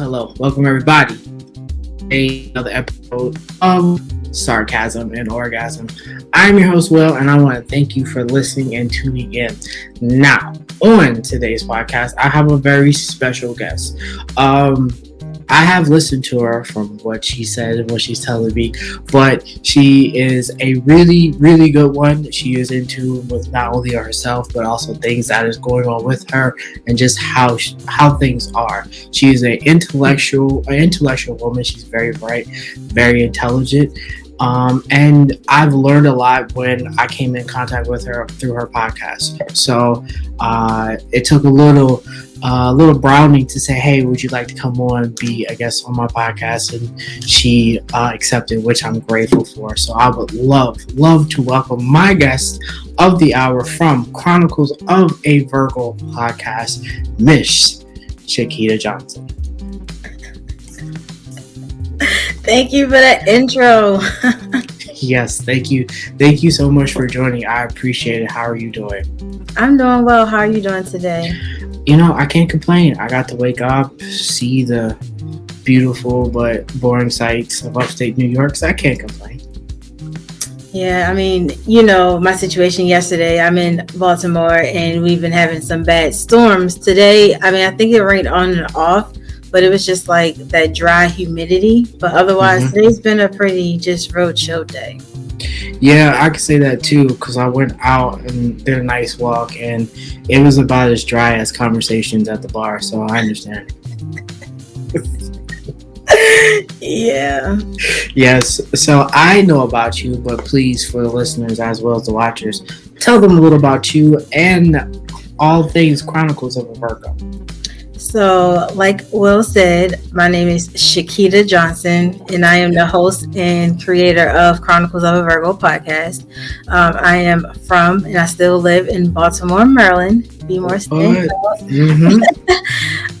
hello. Welcome, everybody. Another episode of Sarcasm and Orgasm. I'm your host, Will, and I want to thank you for listening and tuning in. Now, on today's podcast, I have a very special guest. Um, I have listened to her from what she said and what she's telling me, but she is a really, really good one. She is into with not only herself but also things that is going on with her and just how she, how things are. She is an intellectual, an intellectual woman. She's very bright, very intelligent, um, and I've learned a lot when I came in contact with her through her podcast. So uh, it took a little, uh, little browning to say, "Hey, would you like to come on and be, I guess, on my podcast?" And she uh, accepted, which I'm grateful for. So I would love, love to welcome my guest of the hour from Chronicles of a Virgo podcast, Miss Shakita Johnson. Thank you for that intro. yes, thank you. Thank you so much for joining. I appreciate it. How are you doing? I'm doing well. How are you doing today? You know, I can't complain. I got to wake up, see the beautiful but boring sights of upstate New York, so I can't complain. Yeah, I mean, you know, my situation yesterday, I'm in Baltimore and we've been having some bad storms. Today, I mean, I think it rained on and off, but it was just like that dry humidity. But otherwise, mm-hmm. today's been a pretty just road show day. Yeah, I could say that too because I went out and did a nice walk, and it was about as dry as conversations at the bar. So I understand. yeah. Yes. So I know about you, but please, for the listeners as well as the watchers, tell them a little about you and all things Chronicles of a Virgo. So, like Will said, my name is Shakita Johnson, and I am the host and creator of Chronicles of a Virgo podcast. Um, I am from, and I still live in Baltimore, Maryland. Be more mm-hmm.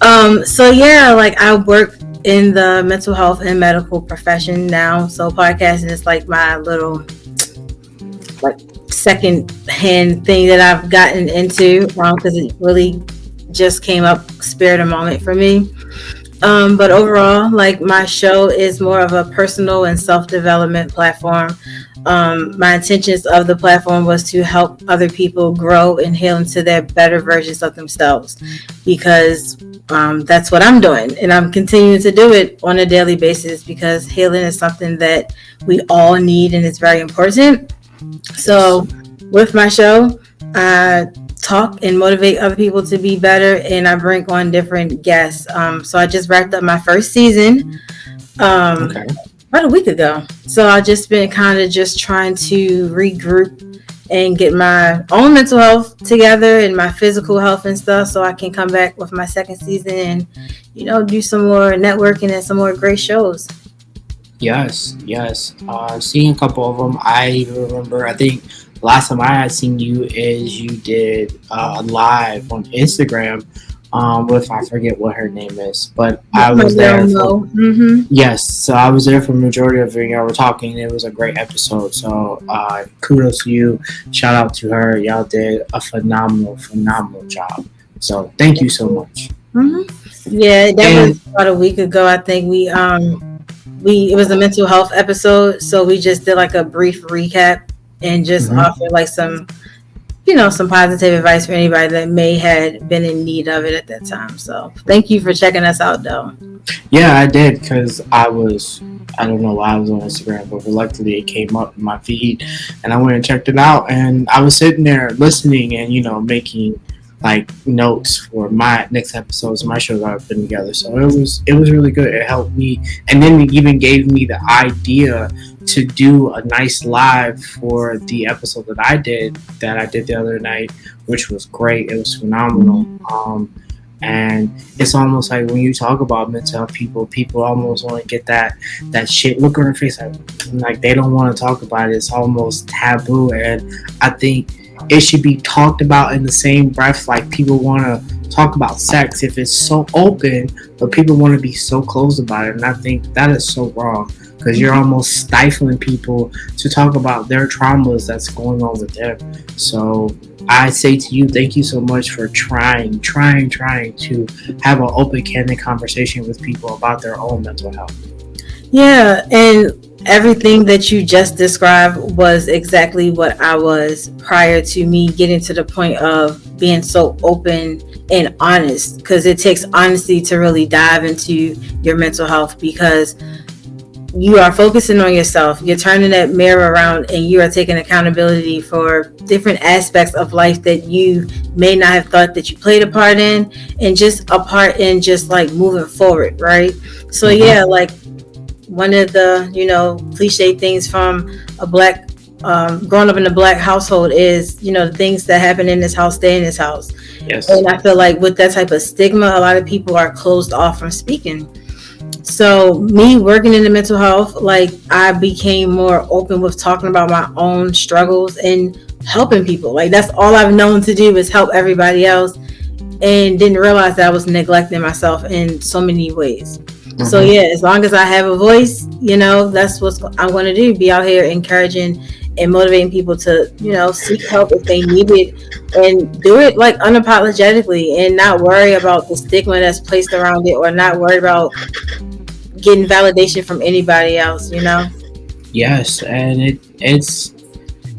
um, so yeah, like I work in the mental health and medical profession now. So podcasting is like my little like second hand thing that I've gotten into because um, it really just came up spirit a moment for me. Um, but overall, like my show is more of a personal and self development platform. Um, my intentions of the platform was to help other people grow and heal into their better versions of themselves because um, that's what I'm doing. And I'm continuing to do it on a daily basis because healing is something that we all need and it's very important. So, with my show, I talk and motivate other people to be better, and I bring on different guests. Um, so, I just wrapped up my first season. Um, okay. About a week ago. So I've just been kind of just trying to regroup and get my own mental health together and my physical health and stuff so I can come back with my second season and, you know, do some more networking and some more great shows. Yes, yes. Uh, seeing a couple of them, I remember, I think last time I had seen you is you did uh, live on Instagram um, with I forget what her name is, but I was there. For, mm-hmm. Yes, so I was there for the majority of it. Y'all were talking. It was a great episode. So uh, kudos to you. Shout out to her. Y'all did a phenomenal, phenomenal job. So thank you so much. Mm-hmm. Yeah, that and, was about a week ago. I think we um we it was a mental health episode, so we just did like a brief recap and just mm-hmm. offered like some you know, some positive advice for anybody that may had been in need of it at that time. So thank you for checking us out, though. Yeah, I did because I was, I don't know why I was on Instagram, but luckily it came up in my feed and I went and checked it out. And I was sitting there listening and, you know, making like notes for my next episodes, my shows I've been together. So it was, it was really good. It helped me. And then it even gave me the idea to do a nice live for the episode that I did that I did the other night, which was great. It was phenomenal. Um, and it's almost like when you talk about mental health people, people almost want to get that that shit look on their face like, like they don't want to talk about it. It's almost taboo, and I think it should be talked about in the same breath. Like people want to talk about sex if it's so open, but people want to be so closed about it, and I think that is so wrong. Because you're almost stifling people to talk about their traumas that's going on with them. So I say to you, thank you so much for trying, trying, trying to have an open, candid conversation with people about their own mental health. Yeah, and everything that you just described was exactly what I was prior to me getting to the point of being so open and honest because it takes honesty to really dive into your mental health because you are focusing on yourself. You're turning that mirror around and you are taking accountability for different aspects of life that you may not have thought that you played a part in and just a part in just like moving forward right? So mm-hmm. yeah like one of the you know cliche things from a black um, growing up in a black household is you know the things that happen in this house stay in this house. Yes. And i feel like with that type of stigma a lot of people are closed off from speaking so me working in the mental health like i became more open with talking about my own struggles and helping people like that's all i've known to do is help everybody else and didn't realize that i was neglecting myself in so many ways Mm-hmm. So yeah, as long as I have a voice, you know, that's what I'm going to do. Be out here encouraging and motivating people to, you know, seek help if they need it, and do it like unapologetically, and not worry about the stigma that's placed around it, or not worry about getting validation from anybody else. You know. Yes, and it it's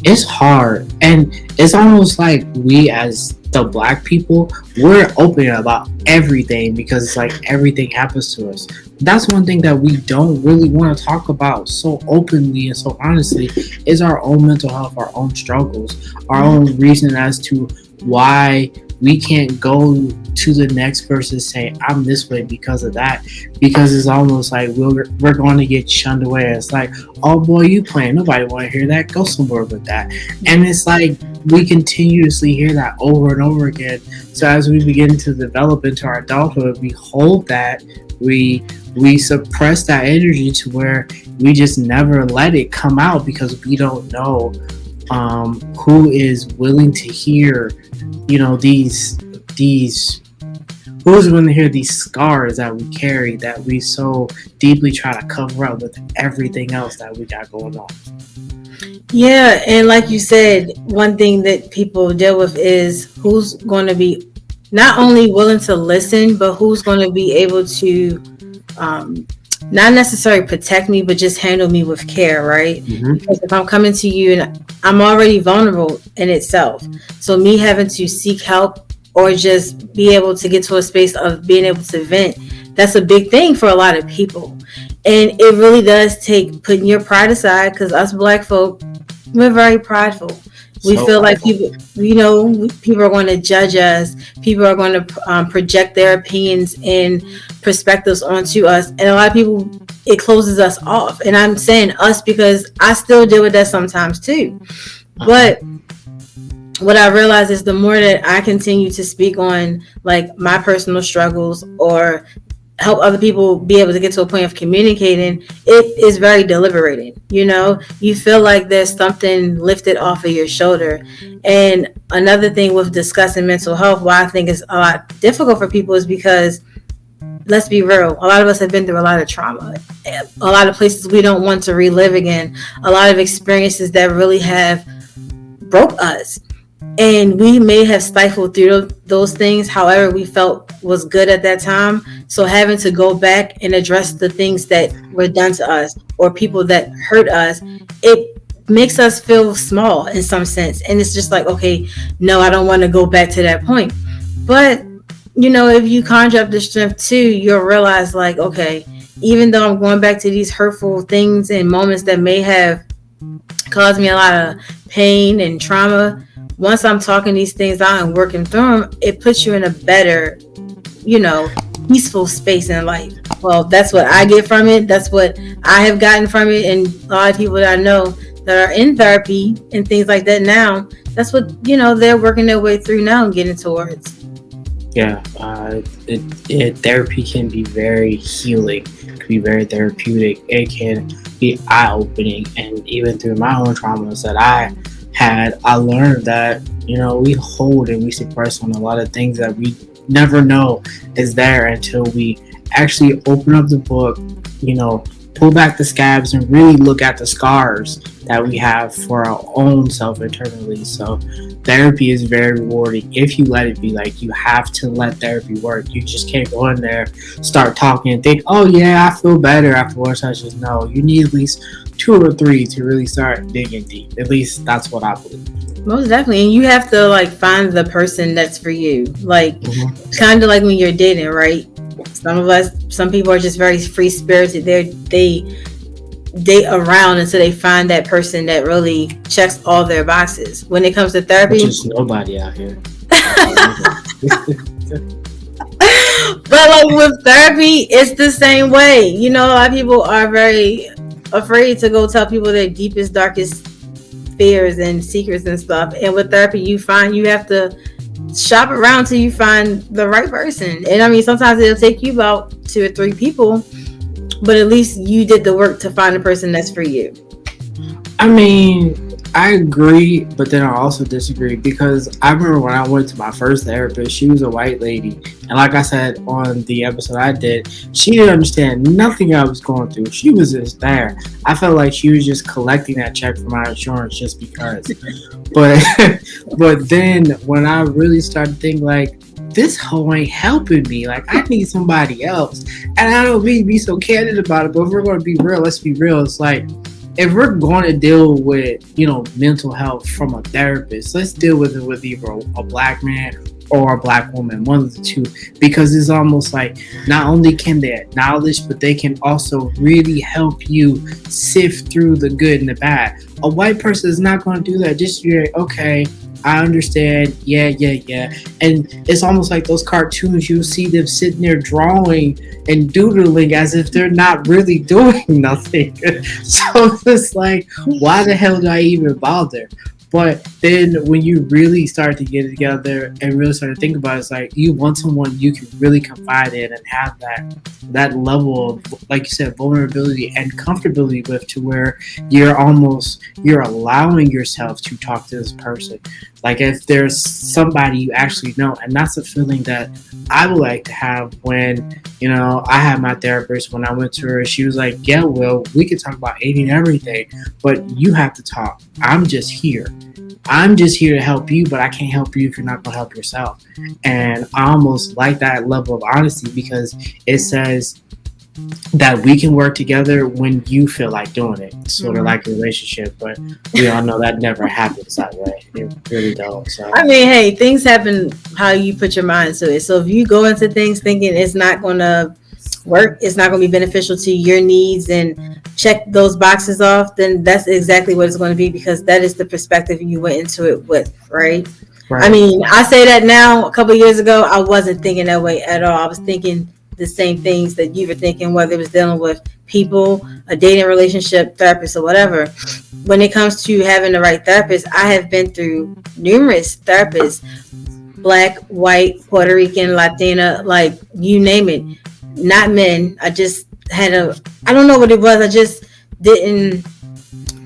it's hard, and it's almost like we as the black people, we're open about everything because it's like everything happens to us. That's one thing that we don't really want to talk about so openly and so honestly is our own mental health, our own struggles, our own reason as to why we can't go to the next person saying I'm this way because of that because it's almost like we're, we're going to get shunned away. It's like oh boy you playing. Nobody want to hear that. Go somewhere with that. And it's like we continuously hear that over and over again. So as we begin to develop into our adulthood we hold that. We we suppress that energy to where we just never let it come out because we don't know um, who is willing to hear you know these these who's willing to hear these scars that we carry that we so deeply try to cover up with everything else that we got going on? Yeah and like you said one thing that people deal with is who's going to be not only willing to listen but who's going to be able to um, not necessarily protect me, but just handle me with care, right? Mm-hmm. Because if I'm coming to you and I'm already vulnerable in itself, so me having to seek help or just be able to get to a space of being able to vent, that's a big thing for a lot of people. And it really does take putting your pride aside because us black folk, we're very prideful. We so feel like people, you know, people are going to judge us. People are going to um, project their opinions and perspectives onto us, and a lot of people it closes us off. And I'm saying us because I still deal with that sometimes too. But what I realize is the more that I continue to speak on like my personal struggles or help other people be able to get to a point of communicating, it is very deliberating. You know, you feel like there's something lifted off of your shoulder. And another thing with discussing mental health, why I think it's a lot difficult for people is because let's be real, a lot of us have been through a lot of trauma, a lot of places we don't want to relive again, a lot of experiences that really have broke us and we may have stifled through those things however we felt was good at that time. So having to go back and address the things that were done to us or people that hurt us it makes us feel small in some sense. And it's just like okay no i don't want to go back to that point. But you know if you conjure up the strength too you'll realize like okay even though i'm going back to these hurtful things and moments that may have caused me a lot of pain and trauma once I'm talking these things out and working through them, it puts you in a better, you know, peaceful space in life. Well, that's what I get from it. That's what I have gotten from it. And a lot of people that I know that are in therapy and things like that now, that's what, you know, they're working their way through now and getting towards. Yeah, uh, it, it, therapy can be very healing, it can be very therapeutic. It can be eye opening. And even through my own traumas that I had, I learned that, you know, we hold and we suppress on a lot of things that we never know is there until we actually open up the book, you know, pull back the scabs and really look at the scars that we have for our own self internally. So therapy is very rewarding if you let it be. Like you have to let therapy work. You just can't go in there, start talking and think, oh yeah, I feel better after one session. No, you need at least two or three to really start digging deep. At least that's what I believe. Most definitely. And you have to like find the person that's for you. Like mm-hmm. kind of like when you're dating, right? Some of us, some people are just very free spirited. They're they date around until they find that person that really checks all their boxes. When it comes to therapy, just nobody out here. but like with therapy, it's the same way. You know, a lot of people are very afraid to go tell people their deepest, darkest fears and secrets and stuff. And with therapy, you find you have to shop around till you find the right person. And I mean, sometimes it'll take you about two or three people, but at least you did the work to find a person that's for you. I mean, I agree, but then I also disagree because I remember when I went to my first therapist, she was a white lady. And like I said on the episode I did, she didn't understand nothing I was going through. She was just there. I felt like she was just collecting that check for my insurance just because. but but then when I really started thinking like this hoe ain't helping me. Like I need somebody else. And I don't mean to be so candid about it, but if we're gonna be real, let's be real. It's like if we're going to deal with you know mental health from a therapist let's deal with it with either a black man or a black woman one of the two. Because it's almost like not only can they acknowledge but they can also really help you sift through the good and the bad. A white person is not going to do that just be like okay I understand. Yeah, yeah, yeah. And it's almost like those cartoons, you see them sitting there drawing and doodling as if they're not really doing nothing. so it's like, why the hell do I even bother? But then when you really start to get together and really start to think about it, it's like you want someone you can really confide in and have that that level of like you said, vulnerability and comfortability with to where you're almost you're allowing yourself to talk to this person. Like if there's somebody you actually know, and that's a feeling that I would like to have when, you know, I had my therapist when I went to her, she was like, Yeah, well, we can talk about eating everything, but you have to talk. I'm just here. I'm just here to help you, but I can't help you if you're not going to help yourself. And I almost like that level of honesty because it says that we can work together when you feel like doing it, sort mm-hmm. of like a relationship. But we all know that never happens that way. It really don't. So I mean, hey, things happen how you put your mind to it. So if you go into things thinking it's not going to work it's not going to be beneficial to your needs and check those boxes off then that's exactly what it's going to be because that is the perspective you went into it with right, right. i mean i say that now a couple years ago i wasn't thinking that way at all. I was thinking the same things that you were thinking whether it was dealing with people a dating relationship therapist or whatever. When it comes to having the right therapist i have been through numerous therapists black white puerto rican latina like you name it not men. I just had a I don't know what it was. I just didn't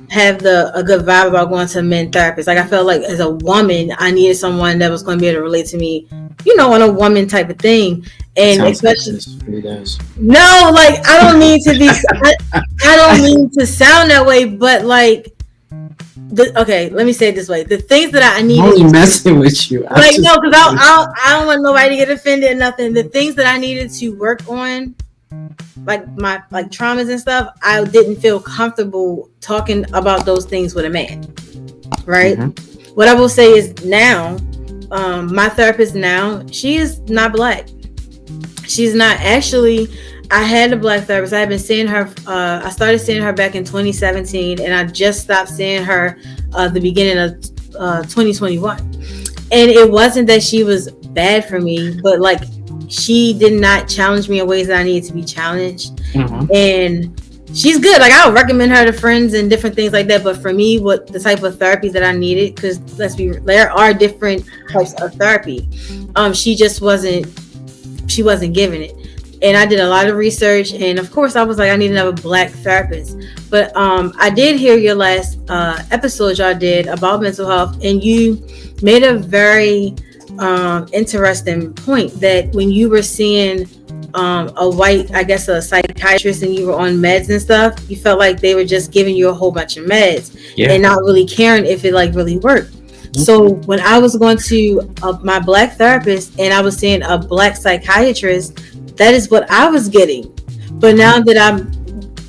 have the a good vibe about going to a men therapist. Like I felt like as a woman, I needed someone that was going to be able to relate to me, you know, on a woman type of thing. And especially no, like I don't mean to be. I, I don't mean to sound that way, but like the, okay, let me say it this way: the things that I need. Only messing with you. I'm like no, because I, I, I don't want nobody to get offended or nothing. The things that I needed to work on, like my like traumas and stuff, I didn't feel comfortable talking about those things with a man. Right. Mm-hmm. What I will say is now, um, my therapist now, she is not black. She's not actually I had a black therapist. I had been seeing her. Uh, I started seeing her back in 2017, and I just stopped seeing her uh, the beginning of uh, 2021. And it wasn't that she was bad for me, but like she did not challenge me in ways that I needed to be challenged. Mm-hmm. And she's good. Like I would recommend her to friends and different things like that. But for me, what the type of therapy that I needed, because let's be, there are different types of therapy. Um, she just wasn't. She wasn't giving it and I did a lot of research. And of course, I was like, I need another black therapist. But um, I did hear your last uh, episode y'all did about mental health, and you made a very um, interesting point that when you were seeing um, a white, I guess, a psychiatrist, and you were on meds and stuff, you felt like they were just giving you a whole bunch of meds yeah. and not really caring if it like really worked. Mm-hmm. So when I was going to uh, my black therapist and I was seeing a black psychiatrist, that is what I was getting. But now that I'm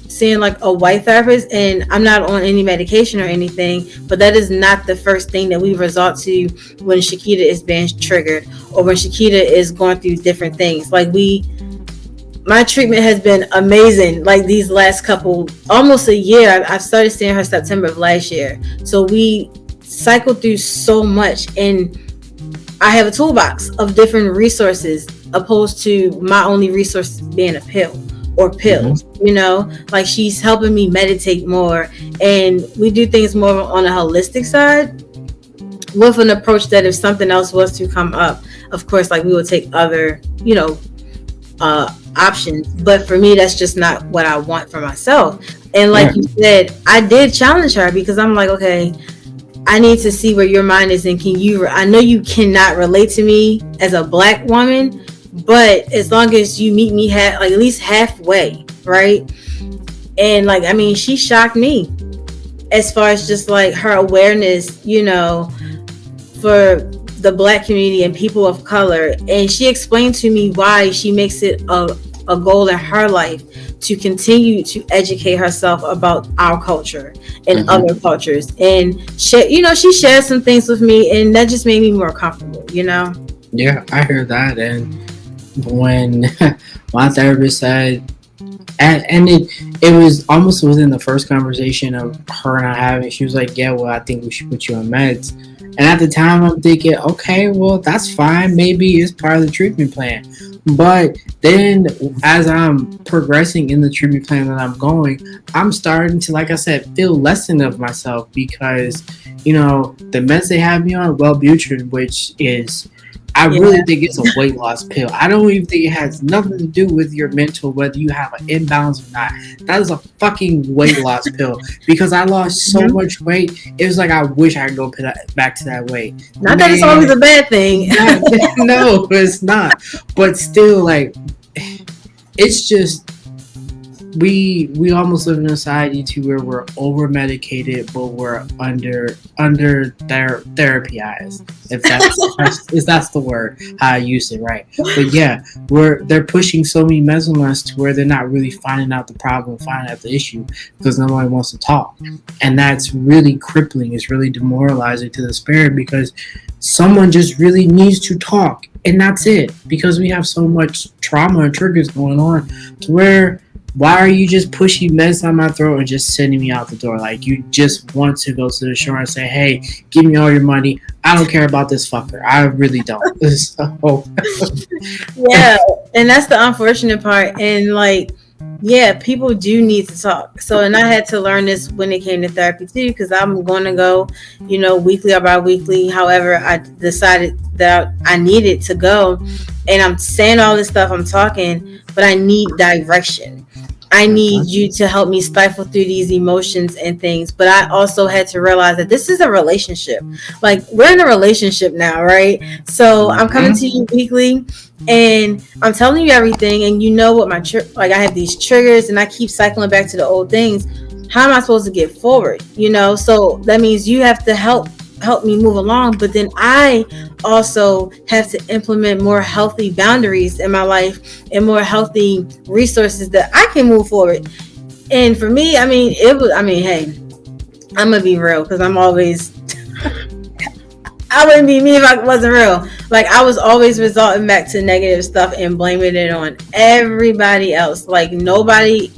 seeing like a white therapist and I'm not on any medication or anything, but that is not the first thing that we resort to when Shakita is being triggered or when Shakita is going through different things. Like we my treatment has been amazing like these last couple almost a year i've started seeing her september of last year so we cycled through so much and i have a toolbox of different resources opposed to my only resource being a pill or pills mm-hmm. you know like she's helping me meditate more and we do things more on a holistic side with an approach that if something else was to come up of course like we would take other you know uh options but for me that's just not what i want for myself and like yeah. you said i did challenge her because i'm like okay i need to see where your mind is and can you i know you cannot relate to me as a black woman but as long as you meet me half like at least halfway right? And like i mean she shocked me as far as just like her awareness you know for the black community and people of color. And she explained to me why she makes it a, a goal in her life to continue to educate herself about our culture and mm-hmm. other cultures. And she you know she shared some things with me and that just made me more comfortable you know? Yeah i hear that. And when my therapist said, and, and it it was almost within the first conversation of her and I having. She was like, "Yeah, well, I think we should put you on meds." And at the time, I'm thinking, okay, well, that's fine. Maybe it's part of the treatment plan. But then, as I'm progressing in the treatment plan that I'm going, I'm starting to, like I said, feel less than of myself because, you know, the meds they have me on, Wellbutrin, which is I yeah. really think it's a weight loss pill. I don't even think it has nothing to do with your mental, whether you have an imbalance or not. That is a fucking weight loss pill because I lost so mm-hmm. much weight. It was like I wish I could go back to that weight. Not Man, that it's always a bad thing. no, it's not. But still, like, it's just we we almost live in a society to where we're over medicated, but we're under under ther- therapyized. If that's, if that's the word how I use it, right? But yeah, we're they're pushing so many meds on us to where they're not really finding out the problem, finding out the issue because nobody wants to talk, and that's really crippling. It's really demoralizing to the spirit because someone just really needs to talk and that's it because we have so much trauma and triggers going on to where why are you just pushing meds down my throat and just sending me out the door? Like you just want to go to the shore and say, "Hey, give me all your money. I don't care about this fucker. I really don't." so. yeah, and that's the unfortunate part. And like, yeah, people do need to talk. So, and I had to learn this when it came to therapy too, because I'm going to go, you know, weekly or bi-weekly. However, I decided that I needed to go, and I'm saying all this stuff. I'm talking, but I need direction I need you to help me stifle through these emotions and things. But I also had to realize that this is a relationship. Like we're in a relationship now, right? So I'm coming to you mm-hmm. weekly and I'm telling you everything and you know what my tr- like I have these triggers and I keep cycling back to the old things. How am I supposed to get forward? You know, so that means you have to help help me move along but then i also have to implement more healthy boundaries in my life and more healthy resources that i can move forward. And for me i mean it was i mean hey i'm gonna be real because i'm always i wouldn't be me if i wasn't real. Like i was always resorting back to negative stuff and blaming it on everybody else. Like nobody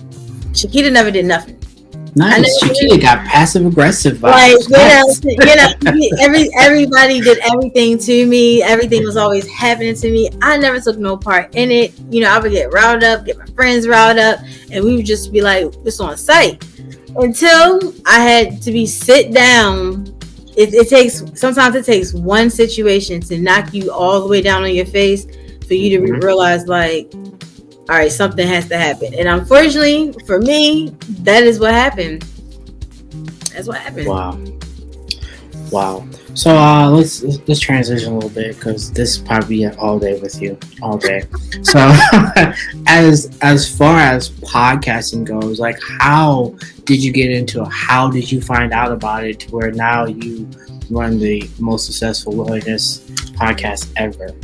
Shakita never did nothing Nice. Shakira got passive aggressive Like you know, you know, every everybody did everything to me. Everything was always happening to me. I never took no part in it. You know, I would get riled up, get my friends riled up, and we would just be like, "This on site." Until I had to be sit down. It, it takes sometimes it takes one situation to knock you all the way down on your face for you to mm-hmm. realize like all right, something has to happen. And unfortunately for me, that is what happened. That's what happened. Wow. Wow. So uh, let's let's transition a little bit because this is probably all day with you, all day. so as as far as podcasting goes, like how did you get into it? How did you find out about it to where now you run the most successful wilderness podcast ever?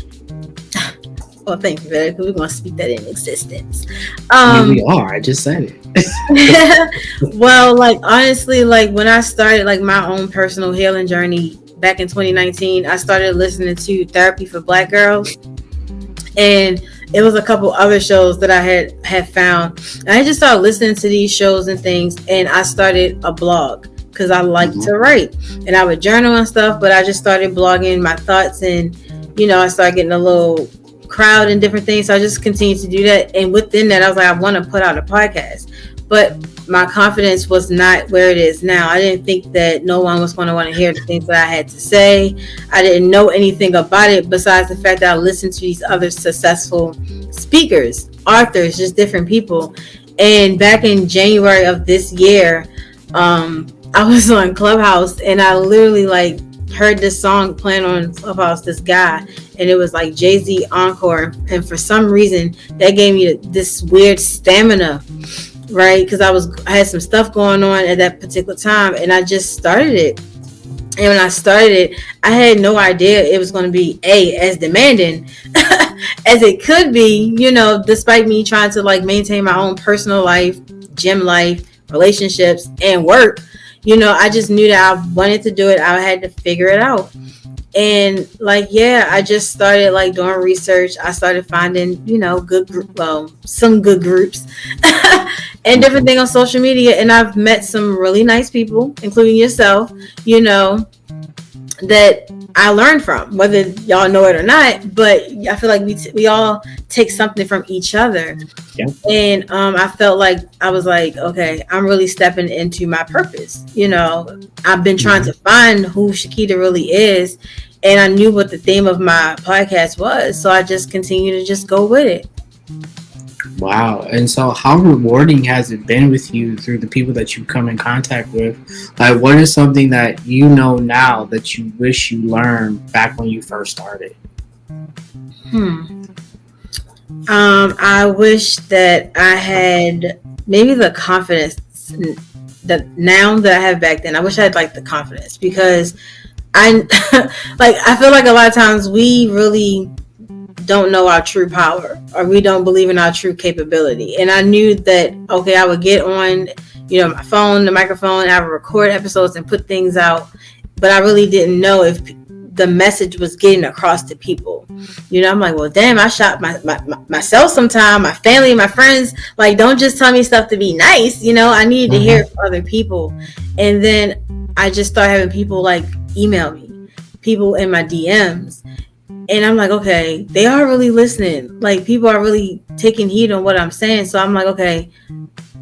Well, thank you, because we're going to speak that in existence. Um, I mean, we are. I just said it. well, like honestly, like when I started like my own personal healing journey back in 2019, I started listening to Therapy for Black Girls, and it was a couple other shows that I had had found. And I just started listening to these shows and things, and I started a blog because I like mm-hmm. to write, and I would journal and stuff. But I just started blogging my thoughts, and you know, I started getting a little crowd and different things. So I just continued to do that, and within that, I was like, I want to put out a podcast, but my confidence was not where it is now. I didn't think that no one was going to want to hear the things that I had to say. I didn't know anything about it besides the fact that I listened to these other successful speakers, authors, just different people. And back in January of this year, um, I was on Clubhouse and I literally like heard this song playing on Clubhouse, this guy, and it was like Jay Z Encore. And for some reason, that gave me this weird stamina right? Because I was I had some stuff going on at that particular time, and I just started it. And when I started it, I had no idea it was going to be a as demanding as it could be. You know, despite me trying to like maintain my own personal life, gym life, relationships, and work. You know, I just knew that I wanted to do it. I had to figure it out. And like yeah i just started like doing research. I started finding you know good well some good groups and different thing on social media. And i've met some really nice people including yourself you know that i learned from whether y'all know it or not but i feel like we, t- we all take something from each other yeah. and um, i felt like i was like okay i'm really stepping into my purpose you know i've been trying mm-hmm. to find who shakita really is and I knew what the theme of my podcast was, so I just continue to just go with it. Wow. And so how rewarding has it been with you through the people that you come in contact with? Like what is something that you know now that you wish you learned back when you first started? Hmm. Um, I wish that I had maybe the confidence that now that I have back then. I wish I had like the confidence because I like I feel like a lot of times we really don't know our true power or we don't believe in our true capability. And I knew that okay, I would get on, you know, my phone, the microphone, I would record episodes and put things out, but I really didn't know if the message was getting across to people. You know, I'm like, well, damn, I shot my, my, my, myself sometime, my family, my friends. Like, don't just tell me stuff to be nice. You know, I needed to hear from other people. And then I just started having people like email me, people in my DMs. And I'm like, okay, they are really listening. Like people are really taking heed on what I'm saying. So I'm like, okay,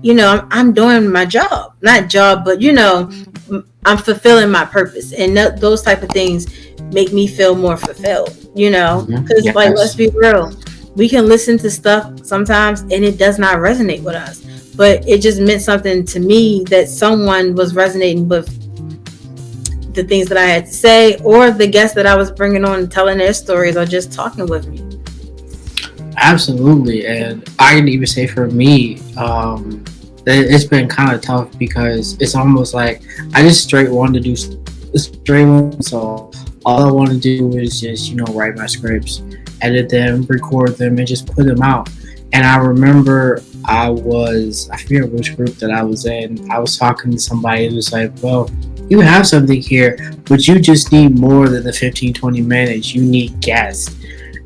you know, I'm, I'm doing my job, not job, but you know, I'm fulfilling my purpose. And th- those type of things make me feel more fulfilled, you know, because mm-hmm. yes. like, let's be real. We can listen to stuff sometimes and it does not resonate with us, but it just meant something to me that someone was resonating with the things that I had to say, or the guests that I was bringing on telling their stories or just talking with me. Absolutely, and I can even say for me, um, it's been kind of tough because it's almost like I just straight want to do straight one. So all I want to do is just you know write my scripts, edit them, record them, and just put them out. And I remember I was I forget which group that I was in. I was talking to somebody who was like, "Well, you have something here, but you just need more than the 15, 20 minutes. You need guests.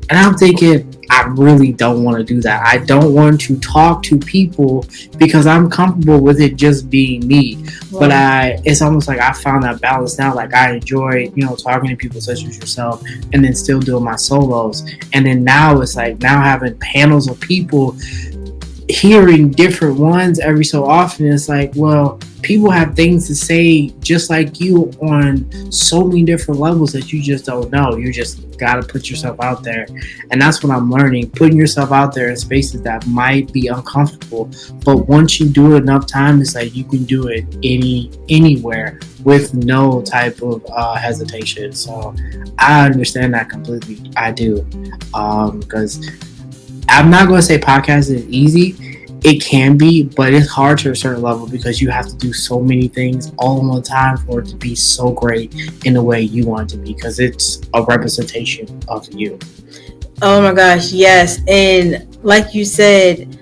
And I'm thinking, I really don't want to do that. I don't want to talk to people because I'm comfortable with it just being me. But I, it's almost like I found that balance now. Like I enjoy, you know, talking to people such as yourself, and then still doing my solos. And then now it's like now having panels of people hearing different ones every so often it's like well people have things to say just like you on so many different levels that you just don't know. You just got to put yourself out there. And that's what i'm learning putting yourself out there in spaces that might be uncomfortable. But once you do it enough time it's like you can do it any anywhere with no type of uh, hesitation. So i understand that completely. I do. Because um, I'm not going to say podcast is easy. It can be, but it's hard to a certain level because you have to do so many things all in one time for it to be so great in the way you want it to be because it's a representation of you. Oh my gosh, yes. And like you said,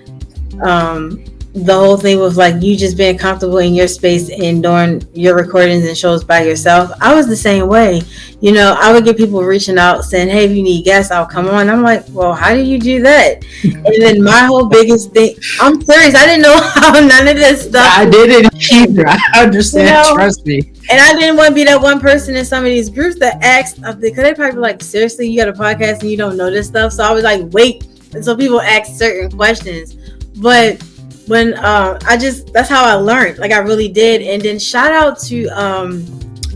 um, the whole thing was like you just being comfortable in your space and doing your recordings and shows by yourself. I was the same way. You know, I would get people reaching out saying, Hey, if you need guests, I'll come on. I'm like, Well, how do you do that? and then my whole biggest thing I'm serious, I didn't know how none of this stuff I didn't either. I understand, you know? trust me. And I didn't want to be that one person in some of these groups that asked uh, because they probably like, seriously, you got a podcast and you don't know this stuff. So I was like, wait until people ask certain questions. But when uh, I just that's how I learned. Like I really did. And then shout out to um,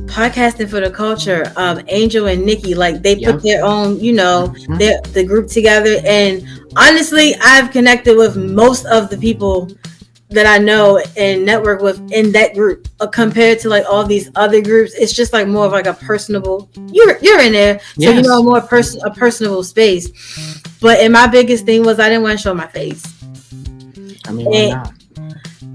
podcasting for the culture, um, Angel and Nikki. Like they yep. put their own, you know, mm-hmm. their the group together. And honestly, I've connected with most of the people that I know and network with in that group uh, compared to like all these other groups. It's just like more of like a personable. You're you're in there, so yes. you know more person a personable space. But and my biggest thing was I didn't want to show my face. I mean, why eh, not?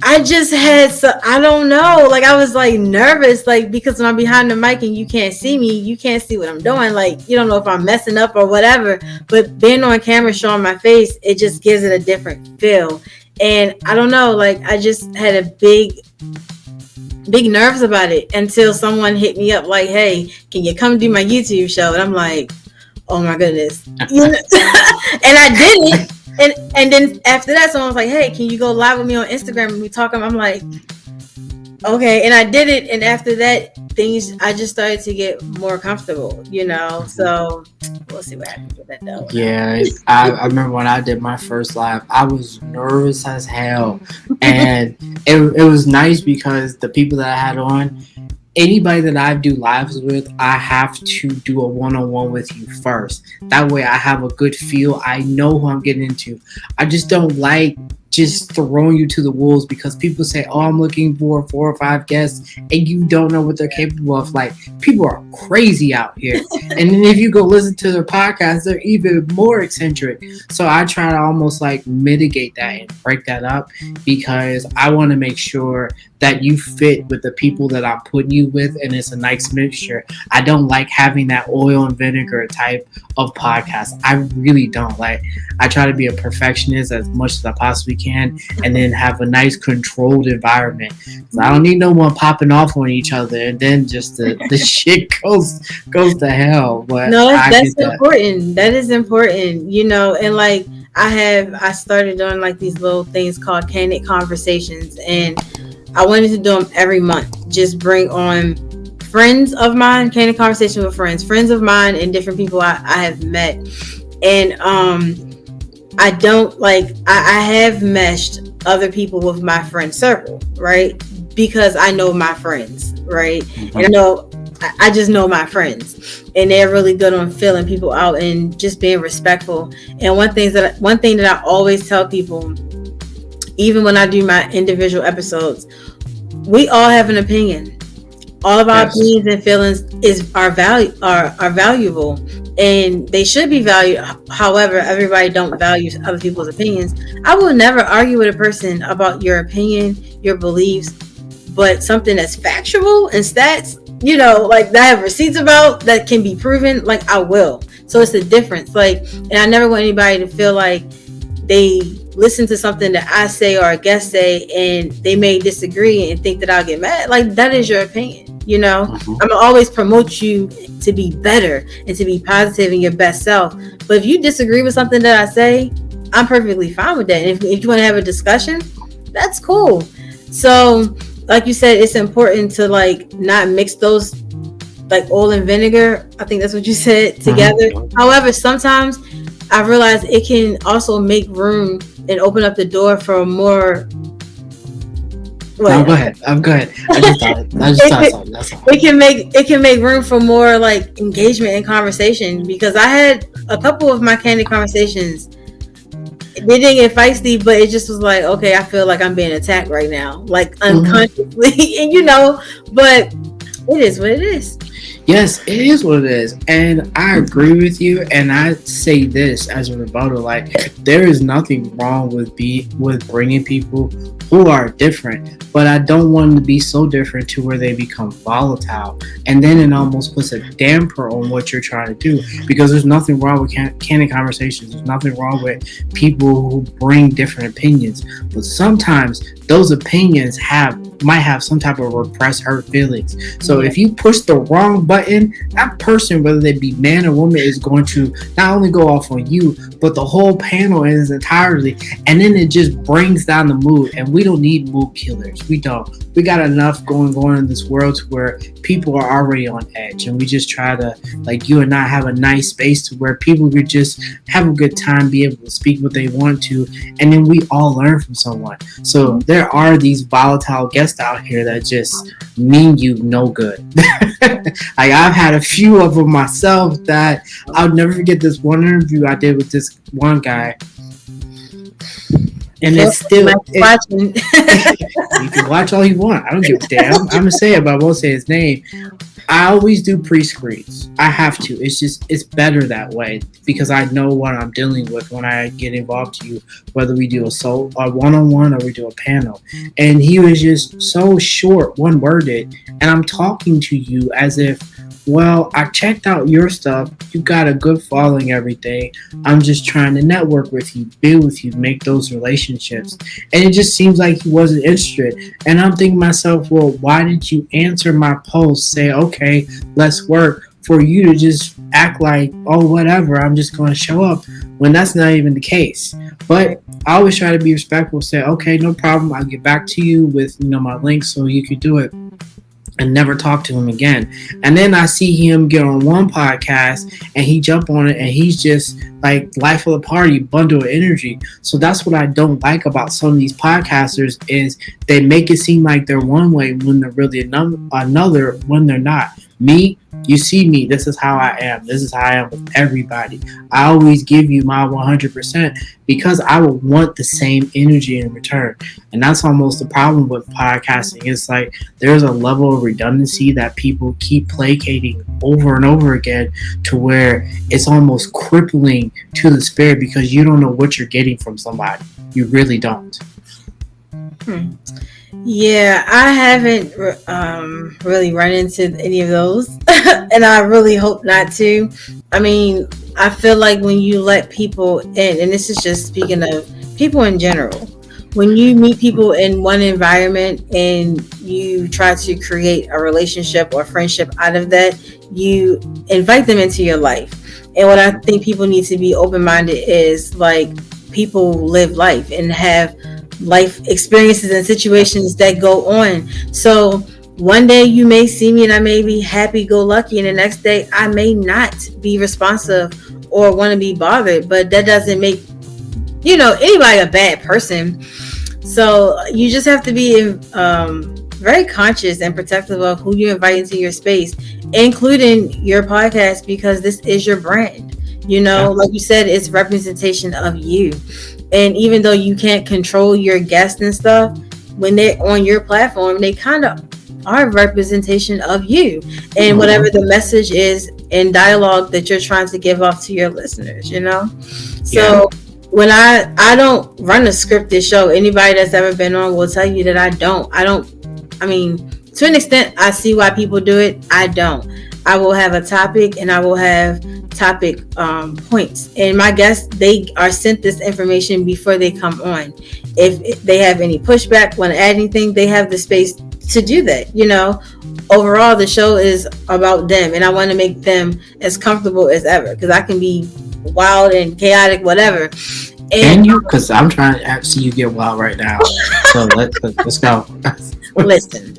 I just had so I don't know. Like I was like nervous, like because when I'm behind the mic and you can't see me, you can't see what I'm doing. Like you don't know if I'm messing up or whatever. But being on camera showing my face, it just gives it a different feel. And I don't know, like I just had a big big nerves about it until someone hit me up like, "Hey, can you come do my YouTube show?" And I'm like, "Oh my goodness!" and I did it, and and then after that, someone was like, "Hey, can you go live with me on Instagram and we talk?" I'm like, "Okay," and I did it. And after that, things I just started to get more comfortable, you know. So we'll see what happens with that though. Yeah, I, I remember when I did my first live, I was nervous as hell, and it it was nice because the people that I had on anybody that I do lives with, I have to do a one on one with you first. That way I have a good feel. I know who I'm getting into. I just don't like just throwing you to the wolves because mm-hmm. people say, "Oh, I'm looking for four or five guests," and you don't know what they're capable of. Like people are crazy out here, and then if you go listen to their podcast, they're even more eccentric. Mm-hmm. So I try to almost like mitigate that and break that up because I want to make sure that you fit with the people that I'm putting you with, and it's a nice mixture. I don't like having that oil and vinegar type of podcast. I really don't like. I try to be a perfectionist as much as I possibly can, and then have a nice controlled environment. So I don't need no one popping off on each other, and then just the, the shit goes goes to hell. But no, that's, that's important. That is important. You know, and like. I have I started doing like these little things called candid conversations and I wanted to do them every month. Just bring on friends of mine, candid conversation with friends, friends of mine, and different people I, I have met. And um, I don't like I, I have meshed other people with my friend circle, right? Because I know my friends, right? Mm-hmm. And I know I just know my friends, and they're really good on filling people out and just being respectful. And one thing that one thing that I always tell people even when I do my individual episodes, we all have an opinion. All of our yes. opinions and feelings is are value are are valuable and they should be valued. However, everybody don't value other people's opinions. I will never argue with a person about your opinion, your beliefs, but something that's factual and stats, you know, like that I have receipts about that can be proven, like I will. So it's a difference. Like, and I never want anybody to feel like they listen to something that I say or a guest say and they may disagree and think that I'll get mad. Like that is your opinion. You know, mm-hmm. I'm gonna always promote you to be better and to be positive in your best self. But if you disagree with something that I say, I'm perfectly fine with that. And if, if you want to have a discussion, that's cool. So, like you said, it's important to like not mix those like oil and vinegar. I think that's what you said mm-hmm. together. Mm-hmm. However, sometimes I realize it can also make room and open up the door for more. No, go ahead. I'm good. I just thought, I just thought something. That's all. It can make it can make room for more like engagement and conversation because I had a couple of my candid conversations. They didn't get feisty, but it just was like, okay, I feel like I'm being attacked right now, like unconsciously, mm-hmm. and you know, but it is what it is. Yes, it is what it is. And I agree with you. And I say this as a rebuttal like, there is nothing wrong with be with bringing people who are different, but I don't want them to be so different to where they become volatile. And then it almost puts a damper on what you're trying to do because there's nothing wrong with can- candid conversations. There's nothing wrong with people who bring different opinions. But sometimes those opinions have might have some type of repressed hurt feelings. So if you push the wrong button, that person, whether they be man or woman, is going to not only go off on you, but the whole panel in its entirety. And then it just brings down the mood. And we don't need mood killers. We don't. We got enough going on in this world to where people are already on edge. And we just try to, like you and I, have a nice space to where people could just have a good time, be able to speak what they want to. And then we all learn from someone. So there are these volatile guests out here that just mean you no good. like I've had a few of them myself that I'll never forget this one interview I did with this one guy. And it's still it, watching. you can watch all you want. I don't give a damn. I'm gonna say it, but I won't say his name. I always do pre-screens. I have to. It's just it's better that way because I know what I'm dealing with when I get involved to you, whether we do a soul a one-on-one or we do a panel. And he was just so short, one-worded, and I'm talking to you as if well, I checked out your stuff. You got a good following, everything. I'm just trying to network with you, build with you, make those relationships. And it just seems like he wasn't interested. And I'm thinking myself, well, why didn't you answer my post? Say, okay, let's work for you to just act like, oh, whatever, I'm just going to show up when that's not even the case. But I always try to be respectful, say, okay, no problem. I'll get back to you with, you know, my link so you could do it and never talk to him again. And then I see him get on one podcast and he jump on it and he's just like life of the party, bundle of energy. So that's what I don't like about some of these podcasters is they make it seem like they're one way when they're really another when they're not. Me, you see me. This is how I am. This is how I am with everybody. I always give you my 100% because I will want the same energy in return. And that's almost the problem with podcasting. It's like there's a level of redundancy that people keep placating over and over again to where it's almost crippling to the spirit because you don't know what you're getting from somebody. You really don't. Hmm. Yeah, I haven't um, really run into any of those, and I really hope not to. I mean, I feel like when you let people in, and this is just speaking of people in general, when you meet people in one environment and you try to create a relationship or friendship out of that, you invite them into your life. And what I think people need to be open minded is like people live life and have life experiences and situations that go on. So one day you may see me and I may be happy go lucky, and the next day I may not be responsive or want to be bothered. But that doesn't make you know anybody a bad person. So you just have to be um, very conscious and protective of who you invite into your space, including your podcast, because this is your brand. You know, like you said, it's representation of you. And even though you can't control your guests and stuff, when they're on your platform, they kind of are a representation of you and mm-hmm. whatever the message is in dialogue that you're trying to give off to your listeners, you know? So yeah. when I I don't run a scripted show, anybody that's ever been on will tell you that I don't. I don't I mean, to an extent I see why people do it. I don't. I will have a topic and I will have topic um, points. And my guests, they are sent this information before they come on. If they have any pushback, want to add anything, they have the space to do that. You know, overall, the show is about them, and I want to make them as comfortable as ever because I can be wild and chaotic, whatever. And can you? Because I'm trying to see you get wild right now. So let's let's go. Listen,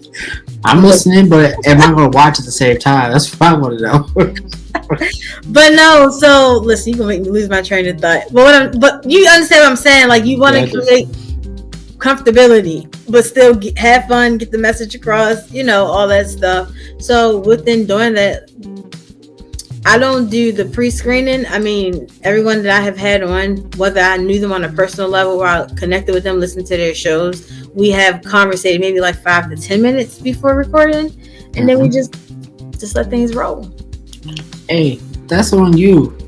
I'm listening, but am I going to watch at the same time? That's what I want to know. but no, so listen, you gonna make me lose my train of thought. But what I'm, but you understand what I'm saying? Like you want to yeah, create comfortability, but still get, have fun, get the message across, you know, all that stuff. So within doing that, I don't do the pre-screening. I mean, everyone that I have had on, whether I knew them on a personal level or I connected with them, listened to their shows, we have conversated maybe like five to ten minutes before recording, and mm-hmm. then we mm-hmm. just just let things roll. Hey, that's on you.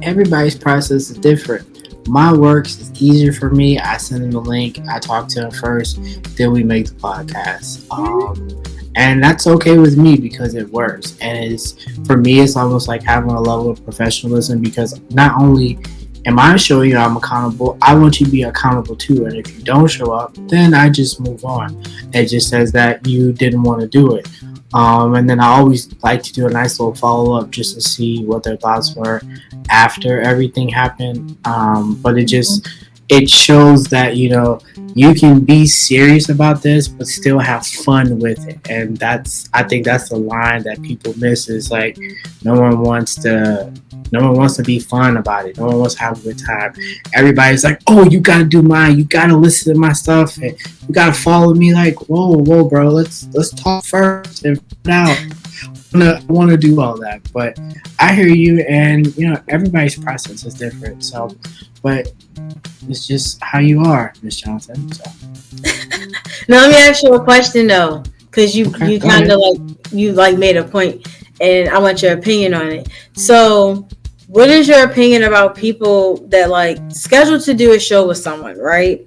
Everybody's process is different. My works is easier for me. I send them the link. I talk to them first. Then we make the podcast. Mm-hmm. Um, and that's okay with me because it works. And it's for me it's almost like having a level of professionalism because not only am i showing you i'm accountable i want you to be accountable too. And if you don't show up then i just move on. It just says that you didn't want to do it. Um, and then i always like to do a nice little follow-up just to see what their thoughts were after everything happened. Um, but it just it shows that you know you can be serious about this but still have fun with it. And that's i think that's the line that people miss is like no one wants to no one wants to be fun about it. No one wants to have a good time. Everybody's like oh you gotta do mine. You gotta listen to my stuff. And you gotta follow me. Like whoa whoa bro. Let's let's talk first and now I want to do all that, but I hear you, and you know everybody's process is different. So, but it's just how you are, Miss Johnson. So. now let me ask you a question though, because you okay, you kind of like you like made a point, and I want your opinion on it. So, what is your opinion about people that like scheduled to do a show with someone, right?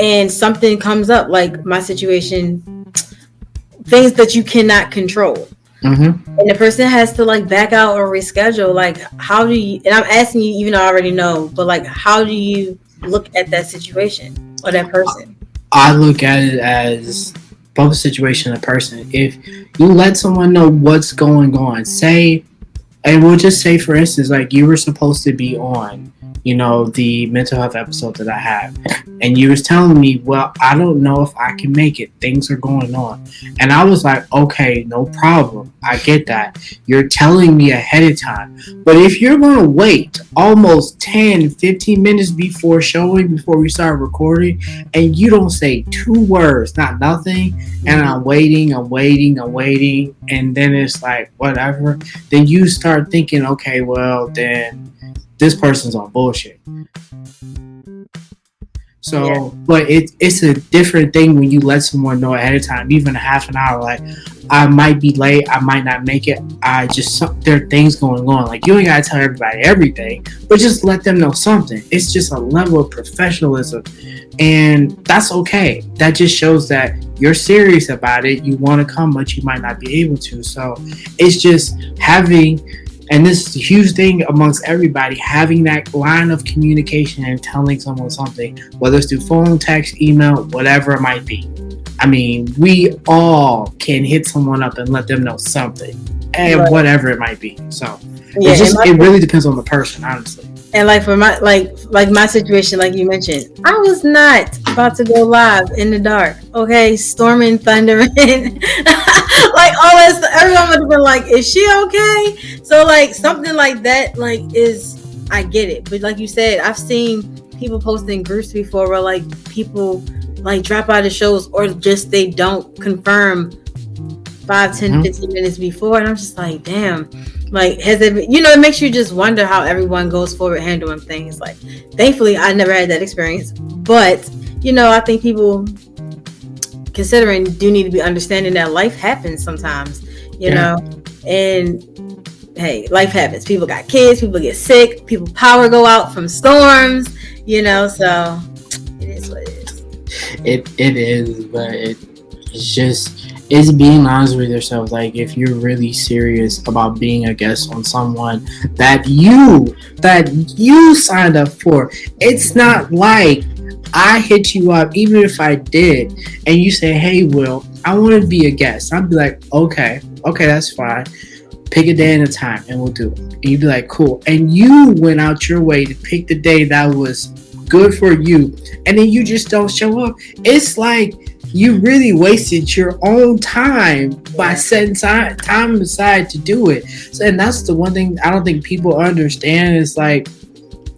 And something comes up, like my situation, things that you cannot control. Mm-hmm. And the person has to like back out or reschedule. Like, how do you? And I'm asking you, even though I already know, but like, how do you look at that situation or that person? I look at it as both the situation and the person. If you let someone know what's going on, say, and we'll just say, for instance, like you were supposed to be on you know, the mental health episode that I have. And you was telling me, well, I don't know if I can make it. Things are going on. And I was like, okay, no problem. I get that. You're telling me ahead of time. But if you're going to wait almost 10, 15 minutes before showing, before we start recording, and you don't say two words, not nothing, and I'm waiting, I'm waiting, I'm waiting, and then it's like, whatever, then you start thinking, okay, well, then this person's on bullshit. So, yeah. but it, it's a different thing when you let someone know ahead of time, even a half an hour. Like, I might be late, I might not make it. I just there are things going on. Like, you ain't gotta tell everybody everything, but just let them know something. It's just a level of professionalism, and that's okay. That just shows that you're serious about it. You want to come, but you might not be able to. So, it's just having and this is a huge thing amongst everybody having that line of communication and telling someone something, whether it's through phone, text, email, whatever it might be. I mean, we all can hit someone up and let them know something, and right. whatever it might be. So yeah, it just it really depends on the person, honestly. And like for my like like my situation, like you mentioned, I was not about to go live in the dark. Okay, storming, thundering, like all this. Everyone would have been like, "Is she okay?" So like something like that, like is I get it, but like you said, I've seen people posting groups before where like people like drop out of shows or just they don't confirm 5 10 mm-hmm. 15 minutes before and i'm just like damn like, has it, been, you know, it makes you just wonder how everyone goes forward handling things. Like, thankfully, I never had that experience, but you know, I think people considering do need to be understanding that life happens sometimes, you yeah. know, and hey, life happens. People got kids, people get sick, people power go out from storms, you know, so it is what it is. It it is, but it, it's just is being honest with yourself. Like if you're really serious about being a guest on someone that you that you signed up for, it's not like I hit you up, even if I did, and you say, "Hey, Will, I want to be a guest." I'd be like, "Okay, okay, that's fine. Pick a day and a time, and we'll do it." And you'd be like, "Cool." And you went out your way to pick the day that was good for you, and then you just don't show up. It's like you really wasted your own time by setting time aside to do it. So, and that's the one thing I don't think people understand is like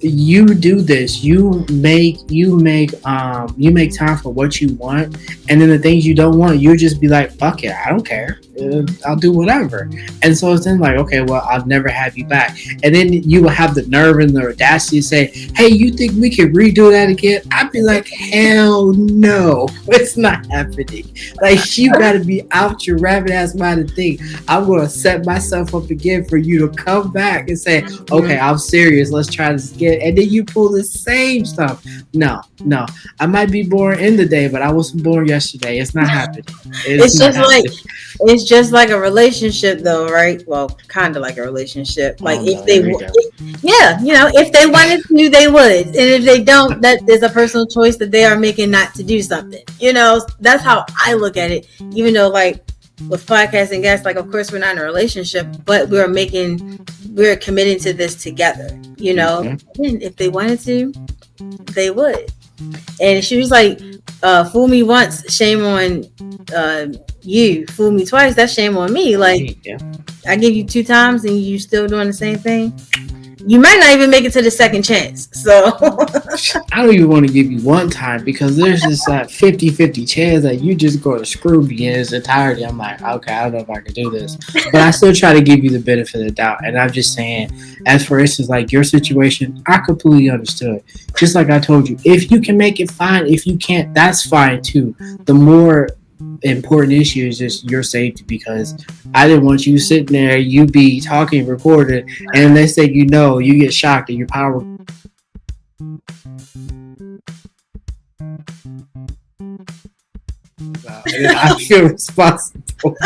you do this you make you make um you make time for what you want and then the things you don't want you just be like fuck it i don't care. Uh, i'll do whatever. And so it's then like okay well i'll never have you back. And then you will have the nerve and the audacity to say hey you think we can redo that again? I'd be like hell no it's not happening. Like you gotta be out your rabbit ass mind to think i'm gonna set myself up again for you to come back and say okay i'm serious. Let's try this again and then you pull the same stuff. No, no. I might be born in the day, but I wasn't born yesterday. It's not happening. It's, it's just happening. like it's just like a relationship though, right? Well, kind of like a relationship. Like oh, if no, they if, yeah, you know, if they wanted to, they would. And if they don't, that is a personal choice that they are making not to do something. You know, that's how I look at it. Even though like with podcasting guests, like of course we're not in a relationship, but we're making we're committing to this together. You know, mm-hmm. and if they wanted to, they would. And she was like, uh, "Fool me once, shame on uh, you. Fool me twice, that's shame on me." Like, yeah. I give you two times, and you still doing the same thing you might not even make it to the second chance. So I don't even want to give you one time because there's this uh, 50-50 chance that you just go to screw me in its entirety. I'm like, okay, I don't know if I can do this. But I still try to give you the benefit of the doubt. And I'm just saying, as for instance, like your situation, I completely understood. Just like I told you, if you can make it fine, if you can't, that's fine too. The more important issue is just your safety because I didn't want you sitting there, you be talking, recording, and they say you know, you get shocked and your power. I feel responsible.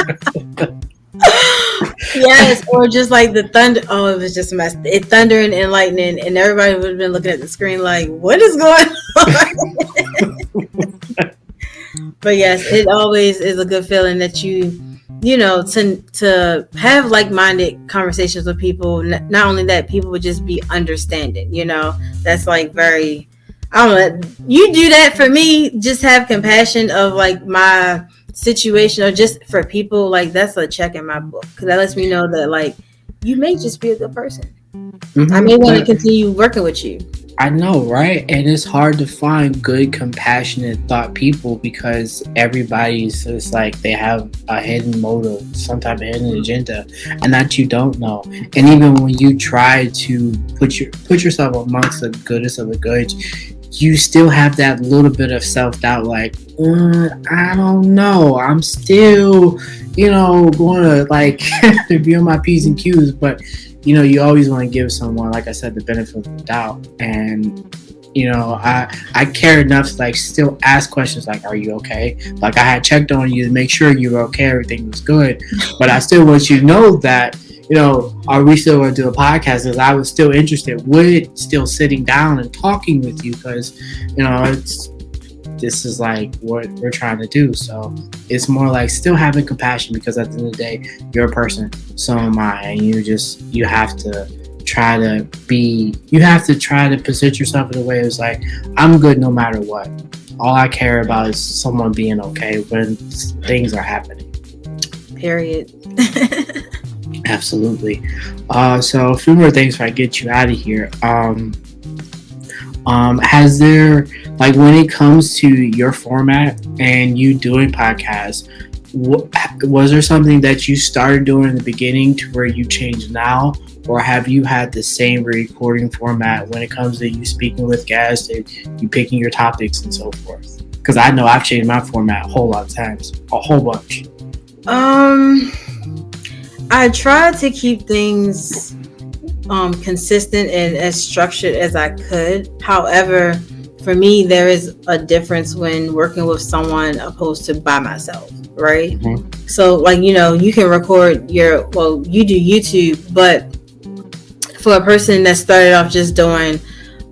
yes, or just like the thunder. Oh, it was just a mess. It thundering and lightning, and everybody would have been looking at the screen like, "What is going on?" but yes, it always is a good feeling that you, you know, to to have like minded conversations with people. Not only that, people would just be understanding. You know, that's like very. I don't know. You do that for me. Just have compassion of like my situation, or just for people. Like that's a check in my book because that lets me know that like you may just be a good person. Mm-hmm. I may want to continue working with you. I know, right? And it's hard to find good, compassionate thought people because everybody's just like they have a hidden motive, some type of hidden agenda, and that you don't know. And even when you try to put your put yourself amongst the goodest of the good, you still have that little bit of self doubt, like uh, I don't know, I'm still, you know, going to like be on my p's and q's, but you know, you always want to give someone, like I said, the benefit of the doubt. And you know, I I care enough to like still ask questions like, "Are you okay?" Like I had checked on you to make sure you were okay, everything was good. But I still want you to know that you know, are we still to do a podcast? Because I was still interested with still sitting down and talking with you because you know it's this is like what we're trying to do. So it's more like still having compassion because at the end of the day, you're a person, so am I, and you just you have to try to be you have to try to position yourself in a way it's like I'm good no matter what. All I care about is someone being okay when things are happening. Period. Absolutely. Uh, so a few more things before I get you out of here. Um, um, has there like when it comes to your format and you doing podcasts was there something that you started doing in the beginning to where you changed now? Or have you had the same recording format when it comes to you speaking with guests and you picking your topics and so forth? Because i know i've changed my format a whole lot of times a whole bunch. Um i try to keep things um consistent and as structured as i could however for me, there is a difference when working with someone opposed to by myself, right? Mm-hmm. So, like, you know, you can record your, well, you do YouTube, but for a person that started off just doing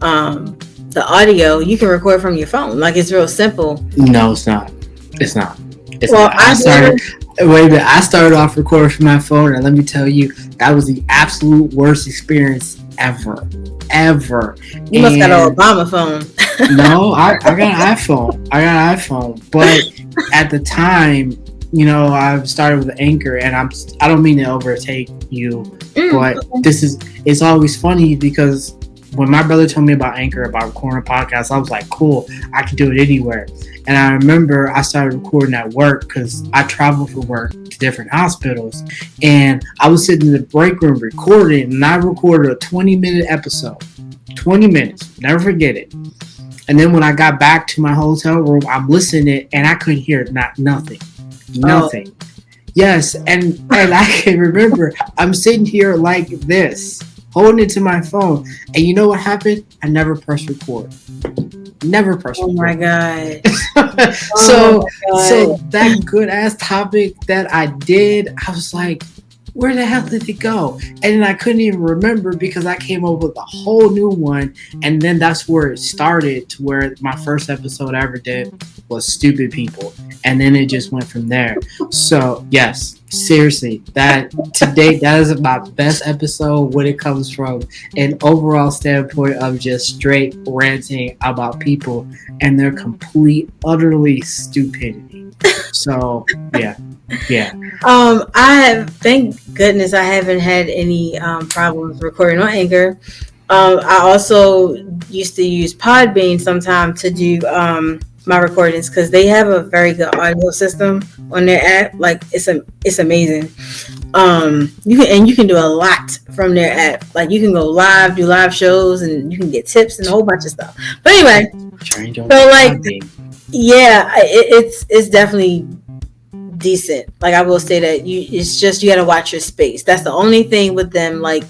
um, the audio, you can record from your phone. Like, it's real simple. No, it's not. It's not. It's well, not. I started. Wait a minute. I started off recording from my phone, and let me tell you, that was the absolute worst experience ever, ever. You and must got an Obama phone. no, I, I got an iPhone. I got an iPhone, but at the time, you know, I've started with Anchor, and I'm I don't mean to overtake you, mm, but okay. this is it's always funny because when my brother told me about Anchor about recording a podcast, I was like, cool, I can do it anywhere. And I remember I started recording at work because I travel for work to different hospitals. And I was sitting in the break room recording, and I recorded a 20 minute episode. 20 minutes, never forget it. And then when I got back to my hotel room, I'm listening and I couldn't hear not nothing. Oh. Nothing. Oh. Yes, and and I can remember I'm sitting here like this, holding it to my phone. And you know what happened? I never pressed record. Never pressed oh record. My god. so oh my god. so that good ass topic that I did, I was like, where the hell did it go? And I couldn't even remember because I came up with a whole new one. And then that's where it started to where my first episode I ever did was Stupid People. And then it just went from there. So, yes, seriously, that to date, that is my best episode when it comes from an overall standpoint of just straight ranting about people and their complete, utterly stupidity. So, yeah. Yeah. Um, I have thank goodness I haven't had any um, problems recording on Anchor. Um, I also used to use Podbean sometimes to do um, my recordings because they have a very good audio system on their app. Like it's a it's amazing. Um, you can and you can do a lot from their app. Like you can go live, do live shows, and you can get tips and a whole bunch of stuff. But anyway, so like, yeah, it, it's it's definitely decent. Like I will say that you it's just you gotta watch your space. That's the only thing with them. Like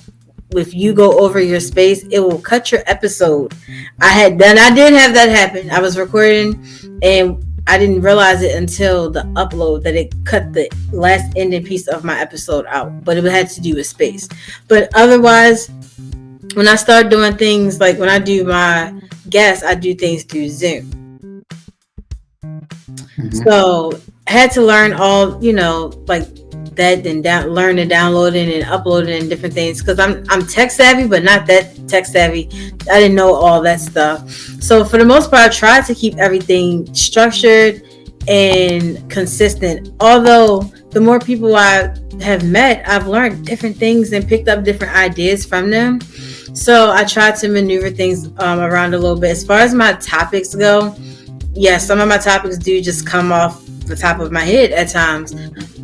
if you go over your space, it will cut your episode. I had done I did have that happen. I was recording and I didn't realize it until the upload that it cut the last ending piece of my episode out. But it had to do with space. But otherwise, when I start doing things like when I do my guests, I do things through Zoom. Mm-hmm. So had to learn all, you know, like that and down, learn to downloading and uploading and different things because I'm I'm tech savvy, but not that tech savvy. I didn't know all that stuff. So for the most part, I tried to keep everything structured and consistent. Although the more people I have met, I've learned different things and picked up different ideas from them. So I tried to maneuver things um, around a little bit. As far as my topics go, yes, yeah, some of my topics do just come off the top of my head at times.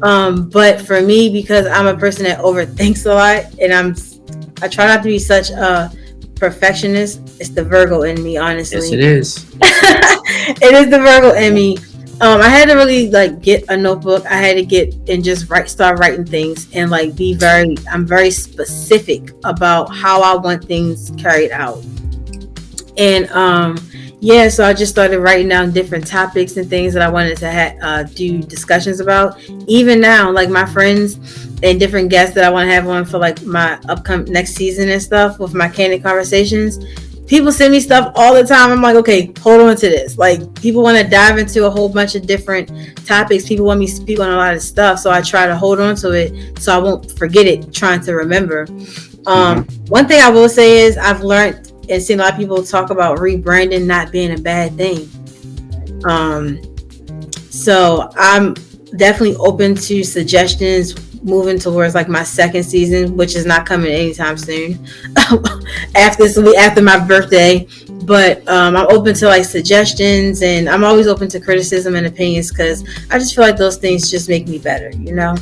Um, but for me, because I'm a person that overthinks a lot, and I'm, I try not to be such a perfectionist. It's the Virgo in me, honestly. Yes, it is. it is the Virgo in me. Um, I had to really like get a notebook. I had to get and just write, start writing things, and like be very. I'm very specific about how I want things carried out. And um, yeah, so I just started writing down different topics and things that I wanted to ha- uh, do discussions about. Even now, like my friends and different guests that I want to have on for like my upcoming next season and stuff with my candid conversations. People send me stuff all the time. I'm like, okay, hold on to this. Like, people want to dive into a whole bunch of different topics. People want me to speak on a lot of stuff, so I try to hold on to it so I won't forget it. Trying to remember. Um, mm-hmm. One thing I will say is I've learned and seen a lot of people talk about rebranding not being a bad thing. Um, so I'm definitely open to suggestions moving towards like my second season, which is not coming anytime soon. after this be after my birthday. But um, I'm open to like suggestions and I'm always open to criticism and opinions because I just feel like those things just make me better, you know?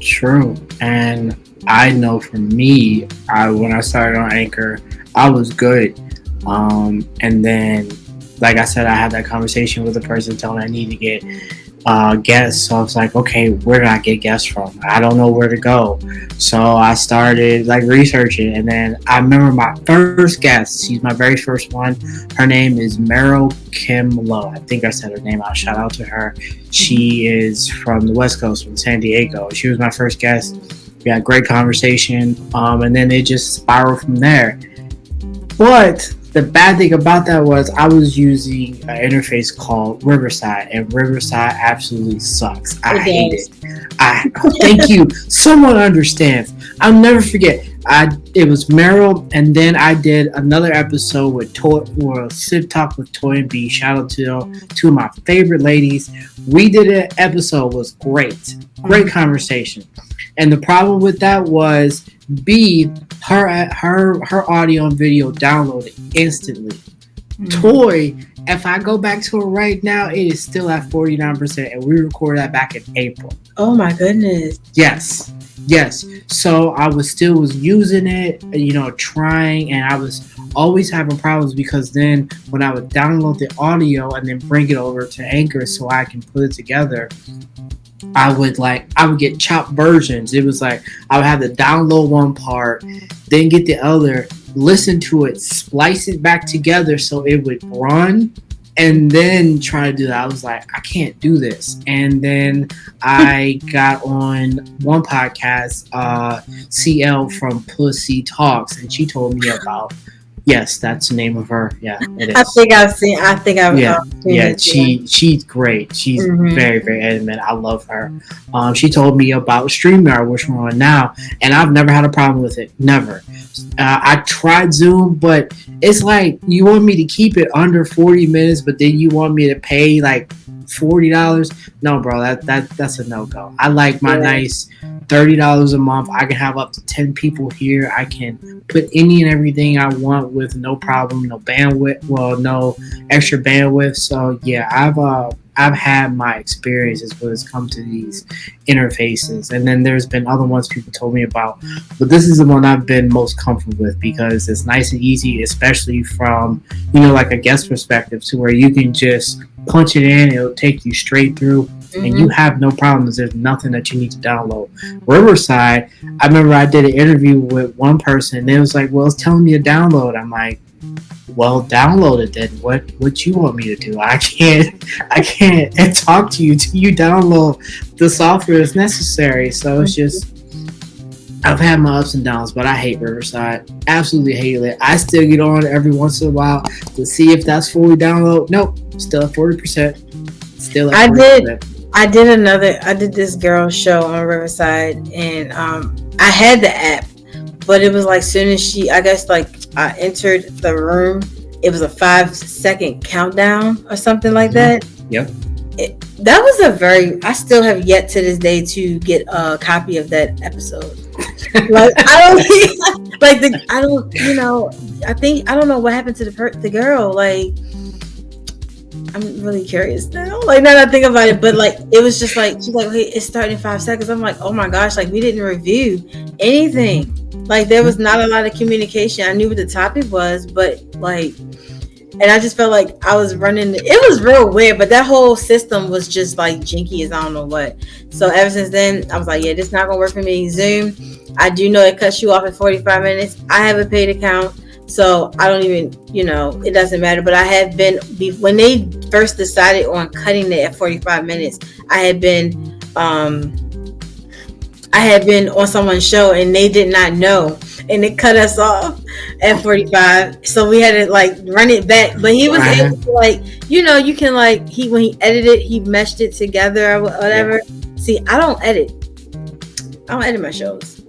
True. And I know for me, I when I started on Anchor, I was good. Um, and then, like I said, I had that conversation with the person telling I need to get uh, guests. So I was like, okay, where do I get guests from? I don't know where to go. So I started like researching, and then I remember my first guest. She's my very first one. Her name is Meryl Kim Lowe. I think I said her name out. Shout out to her. She is from the West Coast, from San Diego. She was my first guest. We had a great conversation, um, and then it just spiraled from there. But the bad thing about that was I was using an interface called Riverside, and Riverside absolutely sucks. I It hate it. I thank you. Someone understands. I'll never forget. I it was Meryl, and then I did another episode with Toy or Sid Talk with Toy and B. Shout out to two of my favorite ladies. We did an episode was great, great mm-hmm. conversation. And the problem with that was B her her her audio and video downloaded instantly. Hmm. Toy, if I go back to it right now, it is still at 49%, and we recorded that back in April. Oh my goodness. Yes. Yes. So I was still was using it, you know, trying and I was always having problems because then when I would download the audio and then bring it over to Anchor so I can put it together, I would like I would get chopped versions. It was like I would have to download one part, then get the other, listen to it, splice it back together so it would run, and then try to do that. I was like, I can't do this. And then I got on one podcast, uh, CL from Pussy Talks, and she told me about. Yes, that's the name of her. Yeah, it is. I think I've seen. I think I've. Yeah, um, seen yeah, it, she she's great. She's Mhm. very very adamant. I love her. Um, she told me about Streamyard, which we're on now, and I've never had a problem with it. Never. Uh, I tried Zoom, but it's like you want me to keep it under forty minutes, but then you want me to pay like forty dollars. No, bro, that that that's a no go. I like my Yeah. nice thirty dollars a month. I can have up to ten people here. I can put any and everything I want with no problem, no bandwidth. Well, no extra bandwidth. So yeah, I've uh I've had my experiences when it's come to these interfaces, and then there's been other ones people told me about, but this is the one I've been most comfortable with because it's nice and easy, especially from you know like a guest perspective, to where you can just punch it in, it'll take you straight through, and you mm-hmm. have no problems. There's nothing that you need to download. Riverside, I remember I did an interview with one person, and they was like, "Well, it's telling me to download." I'm like well download it then. What what you want me to do? I can't i can't talk to you till you download the software that's necessary. So it's just i've had my ups and downs but i hate riverside. Absolutely hate it. I still get on every once in a while to see if that's fully download. Nope still at 40% still at I did. 40%. I did another. I did this girl show on Riverside, and um, I had the app, but it was like soon as she, I guess, like I entered the room, it was a five second countdown or something like Mhm. that. Yeah. It, that was a very. I still have yet to this day to get a copy of that episode. like I don't like the. I don't. You know. I think I don't know what happened to the per, the girl. Like I'm really curious now. Like now that I think about it, but like it was just like she's like, "Hey, it's starting in five seconds." I'm like, "Oh my gosh!" Like we didn't review anything. Like there was not a lot of communication. I knew what the topic was, but like, and I just felt like I was running. It was real weird, but that whole system was just like jinky as I don't know what. So ever since then, I was like, "Yeah, this not gonna work for me." Zoom. I do know it cuts you off at 45 minutes. I have a paid account. So I don't even, you know, it doesn't matter. But I have been when they first decided on cutting it at 45 minutes. I had been, um, I had been on someone's show and they did not know, and it cut us off at 45. So we had to like run it back. But he was Right. able to like, you know, you can like he when he edited, he meshed it together or whatever. See, I don't edit. I don't edit my shows.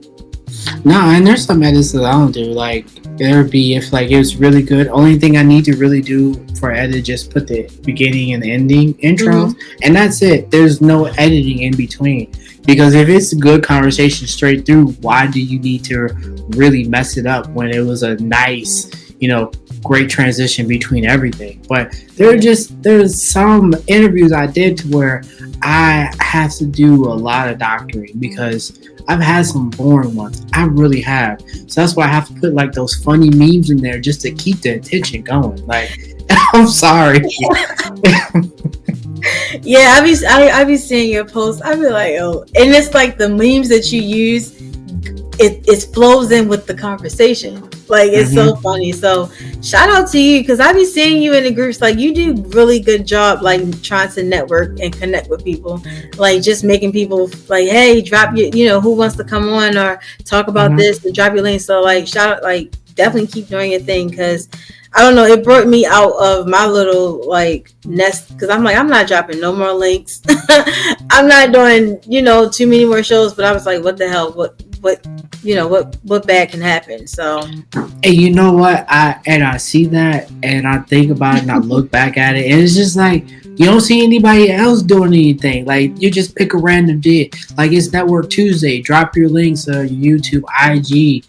No, and there's some edits that I don't do. Like there would be if like it was really good. Only thing I need to really do for edit just put the beginning and the ending intros, mm-hmm. and that's it. There's no editing in between. Because if it's a good conversation straight through, why do you need to really mess it up when it was a nice, you know, great transition between everything? But there are just there's some interviews I did to where I have to do a lot of doctoring because I've had some boring ones. I really have. So that's why I have to put like those funny memes in there just to keep the attention going. Like, I'm sorry. Yeah, I be I, I be seeing your posts. I be like, oh, and it's like the memes that you use. It it flows in with the conversation. Like it's so funny. So shout out to you because I be seeing you in the groups. Like you do really good job. Like trying to network and connect with people. Like just making people like, hey, drop your, you know, who wants to come on or talk about Mhm. this and drop your link. So like shout out, like definitely keep doing your thing because I don't know, it brought me out of my little like nest because I'm like, I'm not dropping no more links. I'm not doing, you know, too many more shows. But I was like, what the hell? What what you know, what what bad can happen? So And you know what? I and I see that and I think about it and I look back at it and it's just like you don't see anybody else doing anything. Like you just pick a random day. Like it's Network Tuesday. Drop your links uh YouTube, IG,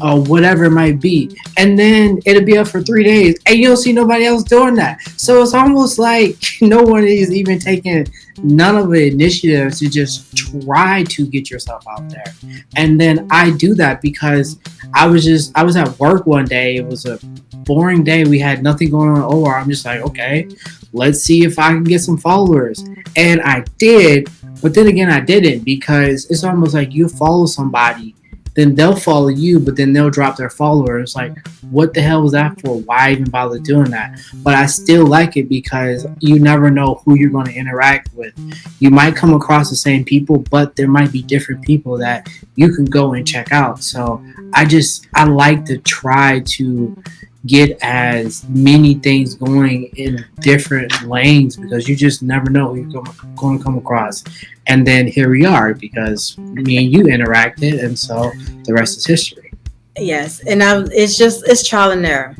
or whatever it might be. And then it'll be up for three days. And you don't see nobody else doing that. So it's almost like no one is even taking none of the initiatives to just try to get yourself out there. And then I do that because I was just I was at work one day. It was a boring day. We had nothing going on over. I'm just like, okay, let's see if I can get some followers. And I did, but then again I didn't because it's almost like you follow somebody then they'll follow you, but then they'll drop their followers. Like, what the hell was that for? Why even bother doing that? But I still like it because you never know who you're going to interact with. You might come across the same people, but there might be different people that you can go and check out. So I just, I like to try to get as many things going in different lanes because you just never know who you're going to come across. And then here we are because me and you interacted, and so the rest is history. Yes, and I, it's just it's trial and error.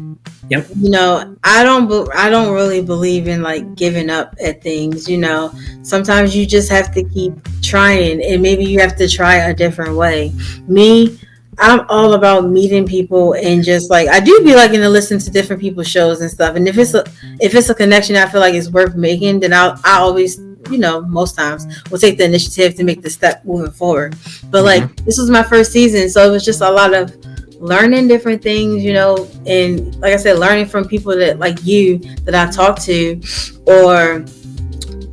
Yep. You know, I don't I don't really believe in like giving up at things, you know. Sometimes you just have to keep trying and maybe you have to try a different way. Me, I'm all about meeting people and just like I do be liking to listen to different people's shows and stuff. And if it's a if it's a connection I feel like it's worth making, then I'll I always you know most times will take the initiative to make the step moving forward. But like mm-hmm. this was my first season, so it was just a lot of learning different things, you know, and like I said, learning from people that like you that I talk to, or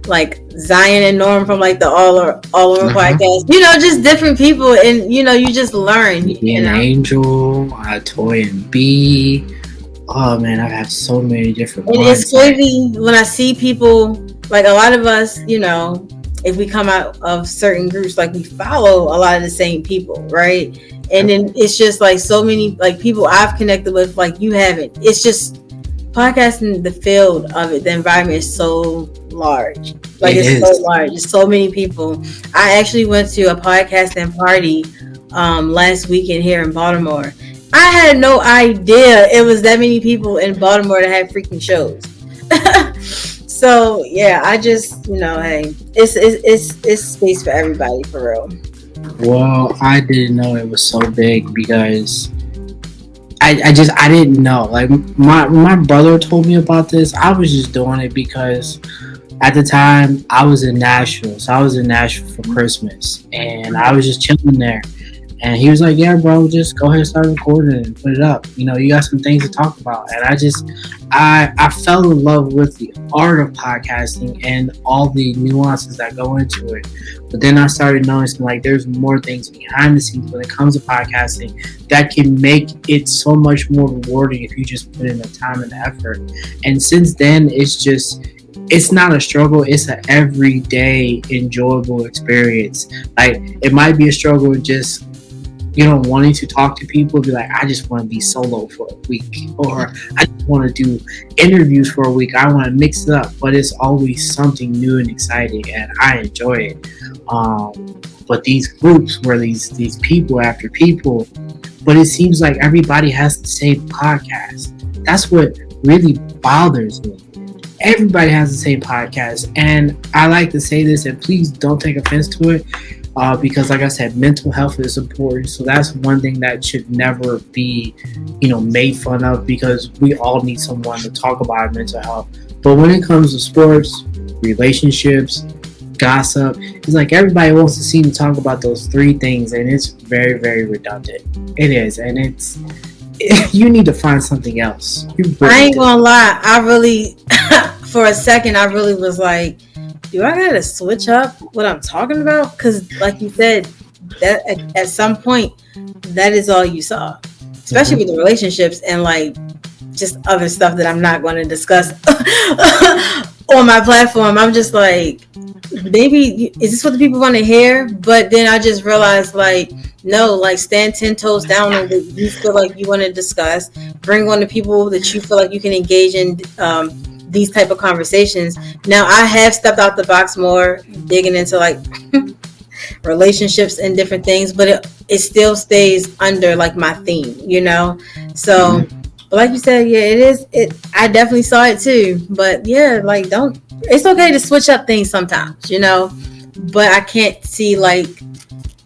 like Zion and Norm from like the All or All Over uh-huh. podcast. You know, just different people, and you know, you just learn. You know? Angel, uh, Toy and B. Oh man, I've had so many different. And it's crazy when I see people like a lot of us. You know, if we come out of certain groups, like we follow a lot of the same people, right? And then it's just like so many like people I've connected with, like you haven't. It's just podcasting the field of it the environment is so large like it it's is. so large There's so many people i actually went to a podcasting party um, last weekend here in baltimore i had no idea it was that many people in baltimore that had freaking shows so yeah i just you know hey it's, it's it's it's space for everybody for real well i didn't know it was so big because I, I just I didn't know. Like my my brother told me about this. I was just doing it because at the time I was in Nashville. So I was in Nashville for Christmas and I was just chilling there. And he was like, Yeah, bro, just go ahead and start recording and put it up. You know, you got some things to talk about. And I just I I fell in love with the art of podcasting and all the nuances that go into it. But then I started noticing like there's more things behind the scenes when it comes to podcasting that can make it so much more rewarding if you just put in the time and the effort. And since then it's just it's not a struggle it's an everyday enjoyable experience like it might be a struggle just you know, wanting to talk to people, be like, I just want to be solo for a week, or I just want to do interviews for a week. I want to mix it up, but it's always something new and exciting, and I enjoy it. Um, but these groups where these these people after people, but it seems like everybody has the same podcast. That's what really bothers me. Everybody has the same podcast, and I like to say this, and please don't take offense to it uh, because like i said mental health is important. So that's one thing that should never be you know made fun of because we all need someone to talk about mental health. But when it comes to sports relationships gossip it's like everybody wants to see me talk about those three things and it's very very redundant. It is and it's you need to find something else really i ain't gonna lie i really for a second i really was like do I gotta switch up what I'm talking about? Because, like you said, that at, at, some point, that is all you saw, especially mm-hmm. with the relationships and like just other stuff that I'm not going to discuss on my platform. I'm just like, maybe is this what the people want to hear? But then I just realized like no, like stand ten toes down on what you feel like you want to discuss. Bring on the people that you feel like you can engage in um, these type of conversations. Now I have stepped out the box more, digging into like relationships and different things, but it, it still stays under like my theme, you know. So, mm-hmm. But like you said, yeah, it is. It I definitely saw it too, but yeah, like don't. It's okay to switch up things sometimes, you know. But I can't see like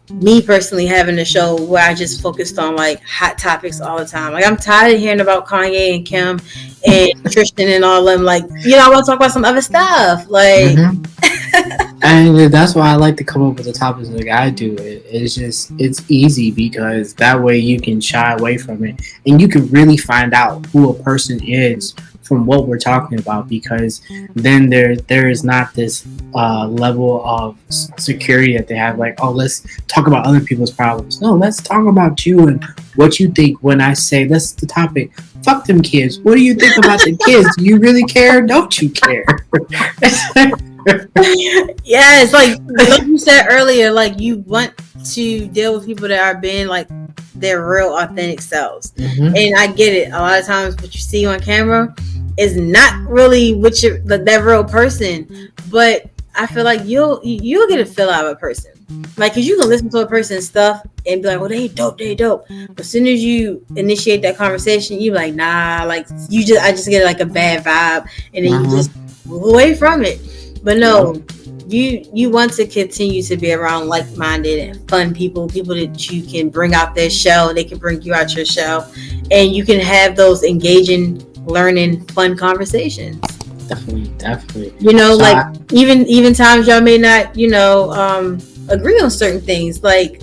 me personally having a show where I just focused on like hot topics all the time. Like I'm tired of hearing about Kanye and Kim and Tristan and all them. Like, you know, I want to talk about some other stuff. Like mm-hmm. And that's why I like to come up with the topics like I do. It, it's just it's easy because that way you can shy away from it and you can really find out who a person is from what we're talking about because then there there is not this uh, level of security that they have like oh let's talk about other people's problems. No let's talk about you and what you think when i say that's the topic. Fuck them kids. What do you think about the kids? Do you really care? Don't you care yeah it's like like you said earlier like you want to deal with people that are being like their real authentic selves mm-hmm. and i get it a lot of times what you see on camera is not really what you that real person, but I feel like you'll you'll get a feel out of a person. Like, cause you can listen to a person's stuff and be like, "Well, they dope, they dope." But as soon as you initiate that conversation, you like, "Nah," like you just I just get like a bad vibe, and then uh-huh. you just move away from it. But no, you you want to continue to be around like-minded and fun people, people that you can bring out their shell, they can bring you out your shell, and you can have those engaging learning fun conversations. Definitely definitely. You know so like I, even even times y'all may not you know um agree on certain things like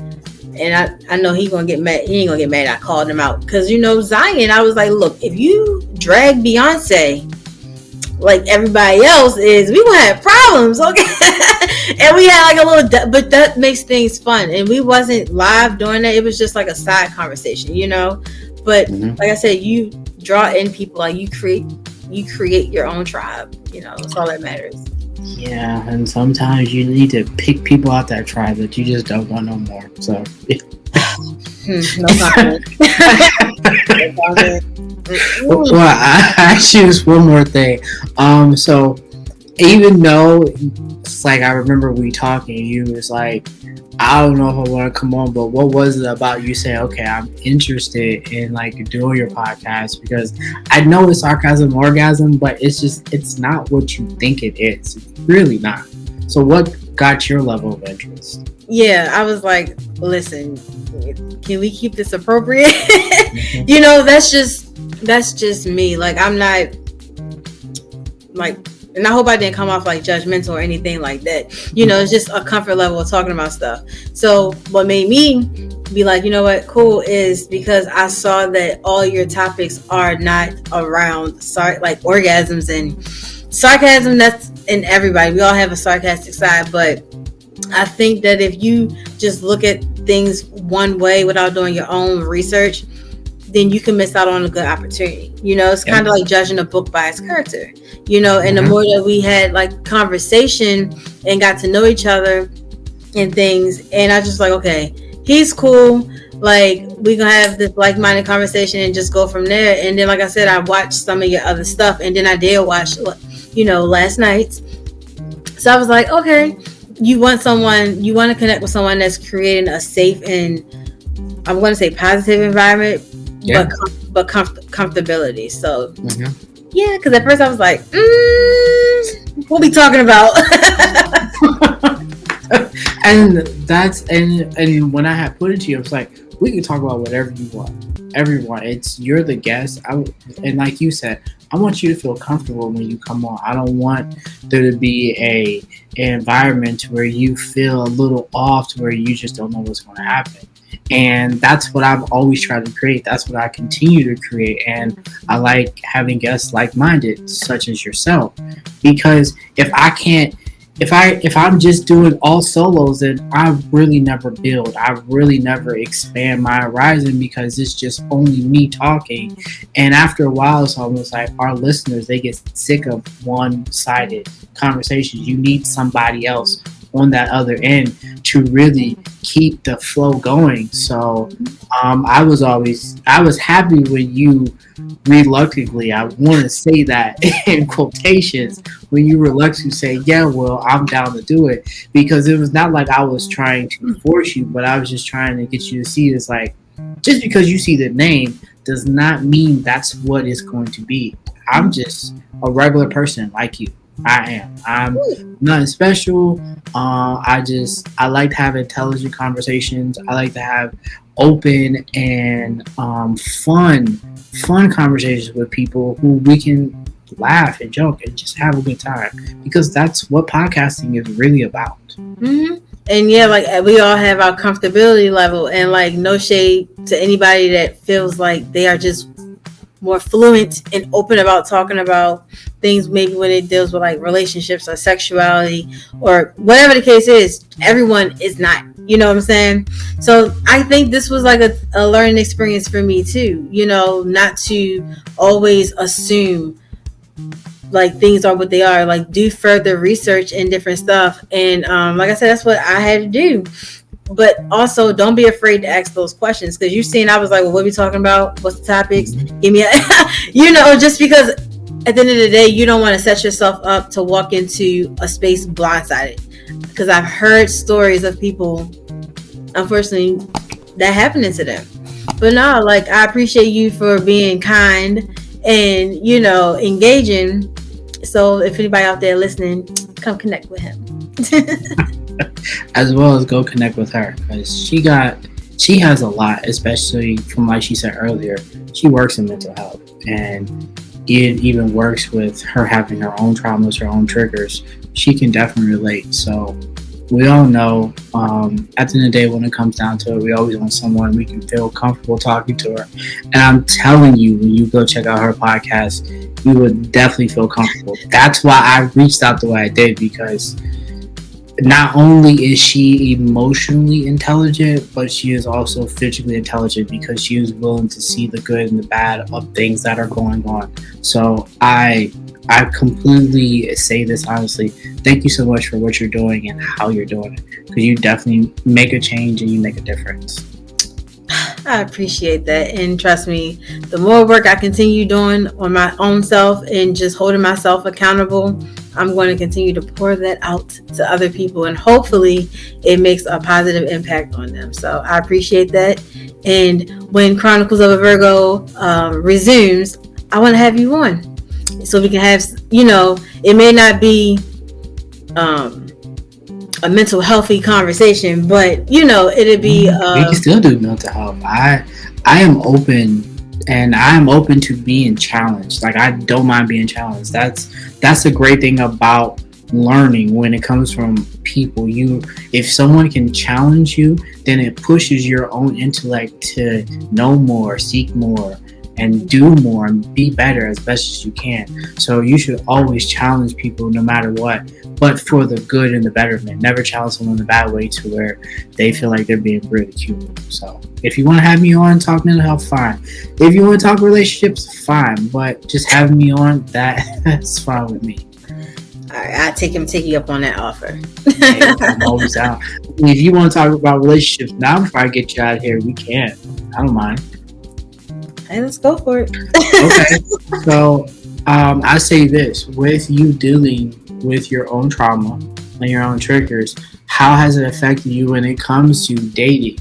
and I, I know he gonna get mad he ain't gonna get mad I called him out because you know Zion I was like look if you drag Beyonce like everybody else is we gonna have problems okay? And we had like a little but that makes things fun. And we wasn't live doing that. It was just like a side conversation you know? But mm-hmm. like I said you draw in people like you create you create your own tribe you know? That's all that matters. Yeah and sometimes you need to pick people out that tribe that you just don't want no more so. Hmm, no well i actually just one more thing um so even though like i remember we talking you was like I don't know if I want to come on, but what was it about you saying, okay, I'm interested in like doing your podcast because I know it's sarcasm orgasm, but it's just it's not what you think it is. It's really not. So what got your level of interest? Yeah, I was like, listen, can we keep this appropriate? You know, that's just that's just me. Like I'm not like and I hope I didn't come off like judgmental or anything like that. You know, it's just a comfort level of talking about stuff. So what made me be like, you know what, cool is because I saw that all your topics are not around like orgasms and sarcasm. That's in everybody. We all have a sarcastic side, but I think that if you just look at things one way without doing your own research, then you can miss out on a good opportunity. You know, it's kind of like judging a book by its character. You know, and mm-hmm. the more that we had like conversation and got to know each other and things, and I just like, okay, he's cool. Like we gonna have this like-minded conversation and just go from there. And then, like I said, I watched some of your other stuff, and then I did watch, you know, last night. So I was like, okay, you want someone, you want to connect with someone that's creating a safe and I'm going to say positive environment yeah. but but comf- comfortability. So mm-hmm. yeah, because at first I was like, mm, what we talking about? and that's and and when I had put it to you, I was like, we can talk about whatever you want. Everyone, it's you're the guest. I and like you said, I want you to feel comfortable when you come on. I don't want there to be a an environment where you feel a little off, to where you just don't know what's going to happen. And that's what I've always tried to create. That's what I continue to create. And I like having guests like minded, such as yourself. Because if I can't if I if I'm just doing all solos, then I really never build. I really never expand my horizon because it's just only me talking. And after a while, it's almost like our listeners they get sick of one-sided conversations. You need somebody else on that other end to really keep the flow going. So um, I was always I was happy when you reluctantly I want to say that in quotations when you reluctantly say yeah well I'm down to do it because it was not like I was trying to force you but I was just trying to get you to see it's like just because you see the name does not mean that's what it's going to be. I'm just a regular person like you. I am. I'm nothing special. Uh, I just I like to have intelligent conversations. I like to have open and um, fun, fun conversations with people who we can laugh and joke and just have a good time because that's what podcasting is really about. Mm-hmm. And yeah, like we all have our comfortability level, and like no shade to anybody that feels like they are just more fluent and open about talking about things maybe when it deals with like relationships or sexuality or whatever the case is everyone is not you know what i'm saying? So i think this was like a, a learning experience for me too you know not to always assume like things are what they are like do further research and different stuff. And um, like i said that's what i had to do but also don't be afraid to ask those questions because you've mm-hmm. seen I was like, well, what are we talking about? What's the topics? Mm-hmm. Give me a, you know, just because at the end of the day, you don't want to set yourself up to walk into a space blindsided. Because I've heard stories of people, unfortunately, that happening to them. But no, like I appreciate you for being kind and you know engaging. So if anybody out there listening, come connect with him. as well as go connect with her because she got she has a lot especially from like she said earlier she works in mental health and it even works with her having her own traumas her own triggers. She can definitely relate. So we all know um, at the end of the day when it comes down to it we always want someone we can feel comfortable talking to her. And i'm telling you when you go check out her podcast you would definitely feel comfortable. That's why i reached out the way i did because not only is she emotionally intelligent, but she is also physically intelligent because she is willing to see the good and the bad of things that are going on. So I I completely say this honestly. Thank you so much for what you're doing and how you're doing it because you definitely make a change and you make a difference. I appreciate that. And trust me, the more work I continue doing on my own self and just holding myself accountable, I'm going to continue to pour that out to other people. And hopefully, it makes a positive impact on them. So I appreciate that. And when Chronicles of a Virgo um, resumes, I want to have you on so we can have, you know, it may not be. Um, a mental healthy conversation, but you know, it'd be. Uh, we can still do mental health. I I am open and I'm open to being challenged. Like I don't mind being challenged. That's that's a great thing about learning when it comes from people. You if someone can challenge you, then it pushes your own intellect to know more, seek more, and do more and be better as best as you can. So you should always challenge people no matter what, but for the good and the betterment. Never challenge someone in a bad way to where they feel like they're being ridiculed. So if you want to have me on talk mental health, fine. If you want to talk relationships, fine. But just having me on, that that's fine with me. All right, I take him take you up on that offer. hey, I'm always out. If you want to talk about relationships now before I get you out of here, we can. I don't mind. Hey, let's go for it. okay. So um, I say this with you dealing with your own trauma and your own triggers, how has it affected you when it comes to dating?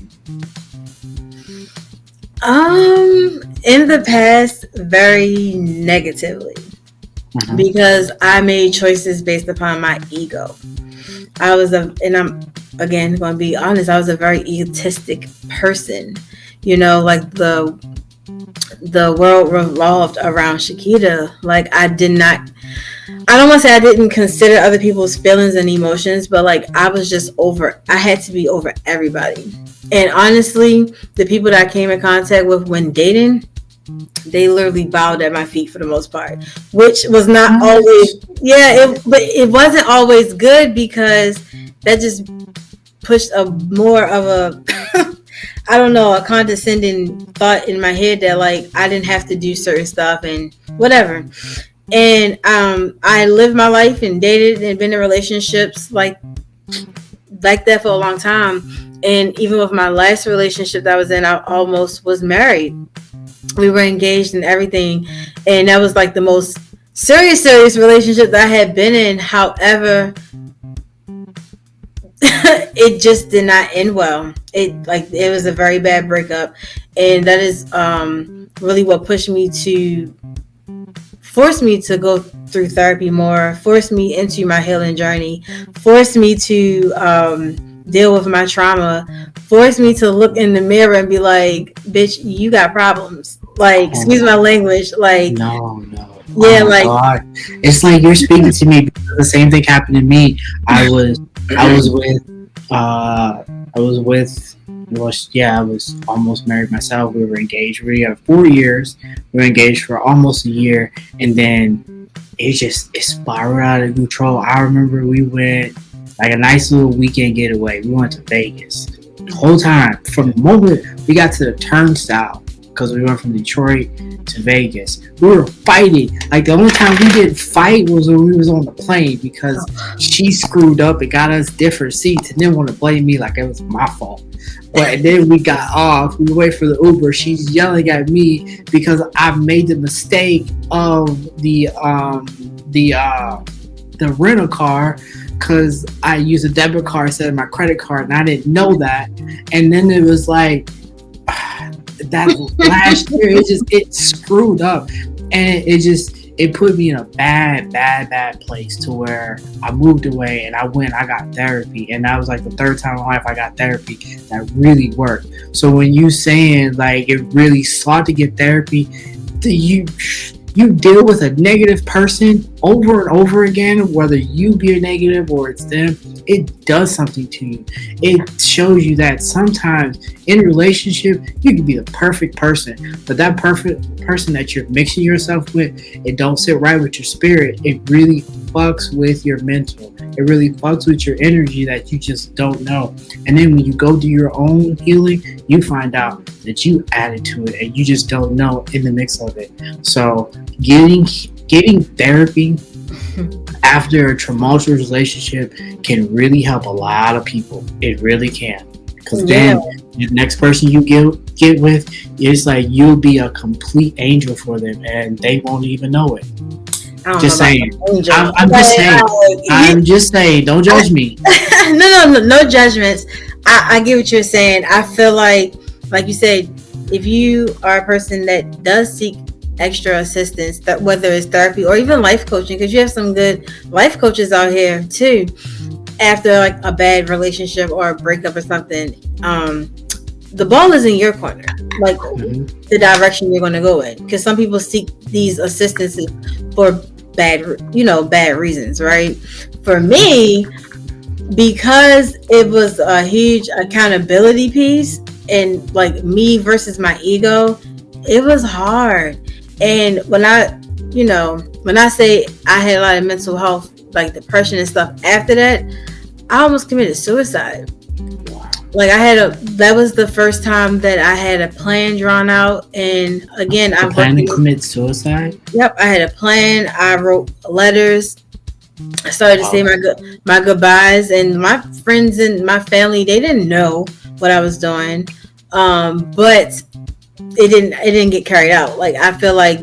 Um, in the past, very negatively. Mm-hmm. Because I made choices based upon my ego. I was a, and I'm again going to be honest, I was a very egotistic person. You know, like the the world revolved around Shakita. Like I did not I don't want to say I didn't consider other people's feelings and emotions, but like I was just over I had to be over everybody. And honestly, the people that I came in contact with when dating, they literally bowed at my feet for the most part, which was not always yeah, it, but it wasn't always good because that just pushed a more of a I don't know, a condescending thought in my head that like I didn't have to do certain stuff and whatever. And um I lived my life and dated and been in relationships like like that for a long time. And even with my last relationship that I was in, I almost was married. We were engaged and everything. And that was like the most serious, serious relationship that I had been in. However, it just did not end well. It like it was a very bad breakup, and that is um, really what pushed me to force me to go through therapy more, force me into my healing journey, force me to um, deal with my trauma, force me to look in the mirror and be like, "Bitch, you got problems." Like, excuse my language. Like, no, no. Yeah, Oh like- God. it's like you're speaking to me. because The same thing happened to me. I was, I was with, uh, I was with, well, yeah, I was almost married myself. We were engaged. We had four years. We were engaged for almost a year, and then it just it spiraled out of control. I remember we went like a nice little weekend getaway. We went to Vegas. The whole time from the moment we got to the turnstile because we went from Detroit to Vegas. We were fighting. Like the only time we didn't fight was when we was on the plane because she screwed up and got us different seats and then want to blame me like it was my fault. But then we got off. We wait for the Uber. She's yelling at me because I made the mistake of the um the uh the rental car because I used a debit card instead of my credit card and I didn't know that. And then it was like that last year it just it screwed up. And it just it put me in a bad bad bad place to where i moved away and i went i got therapy. And that was like the third time in life i got therapy that really worked. So when you saying like it really sought to get therapy the- you you deal with a negative person over and over again whether you be a negative or it's them it does something to you. It shows you that sometimes in a relationship you can be the perfect person but that perfect person that you're mixing yourself with it don't sit right with your spirit. It really fucks with your mental. It really fucks with your energy that you just don't know. And then when you go do your own healing you find out that you added to it and you just don't know in the mix of it. So getting getting therapy after a tumultuous relationship can really help a lot of people. It really can. Because then the next person you get get with it's like you'll be a complete angel for them and they won't even know it Just saying. I'm- I'm just saying. uh, i'm just saying don't judge me no, no, no, no judgments. I, I get what you're saying. I feel like, like you said, if you are a person that does seek extra assistance, that whether it's therapy or even life coaching, because you have some good life coaches out here too. After like a bad relationship or a breakup or something, um, the ball is in your corner. Like Mhm. the direction you're going to go in, because some people seek these assistances for bad, you know, bad reasons, right? For me, because it was a huge accountability piece and like me versus my ego, it was hard. And when I, you know, when I say I had a lot of mental health, like depression and stuff after that, I almost committed suicide. Like I had a that was the first time that I had a plan drawn out and again I I'm plan to commit suicide Yep, I had a plan. I wrote letters. I started to say my good my goodbyes, and my friends and my family they didn't know what I was doing, um, but it didn't it didn't get carried out. Like I feel like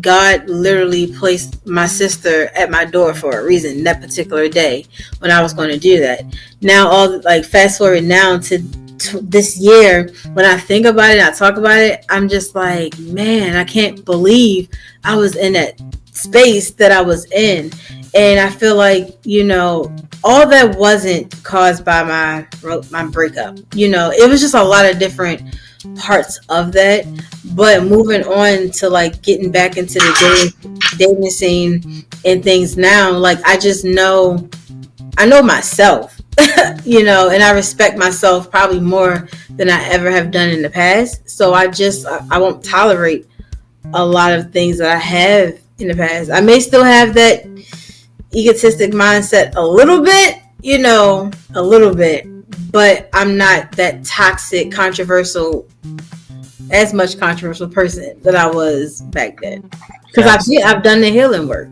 God literally placed my sister at my door for a reason that particular day when I was going to do that. Now all like fast forward now to to this year when I think about it, I talk about it, I'm just like, man, I can't believe I was in that space that I was in. And I feel like, you know, all that wasn't caused by my my breakup. You know, it was just a lot of different parts of that. But moving on to like getting back into the dating, dating scene and things now, like I just know I know myself, you know, and I respect myself probably more than I ever have done in the past. So I just I, I won't tolerate a lot of things that I have in the past. I may still have that egotistic mindset a little bit, you know, a little bit, but I'm not that toxic, controversial, as much controversial person that I was back then. Because I've I've done the healing work.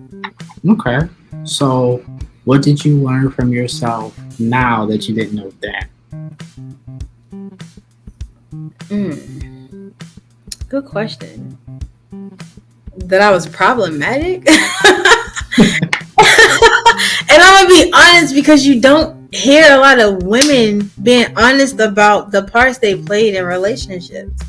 Okay, so what did you learn from yourself now that you didn't know that? Mm. Good question. That I was problematic. and I'm gonna be honest because you don't hear a lot of women being honest about the parts they played in relationships.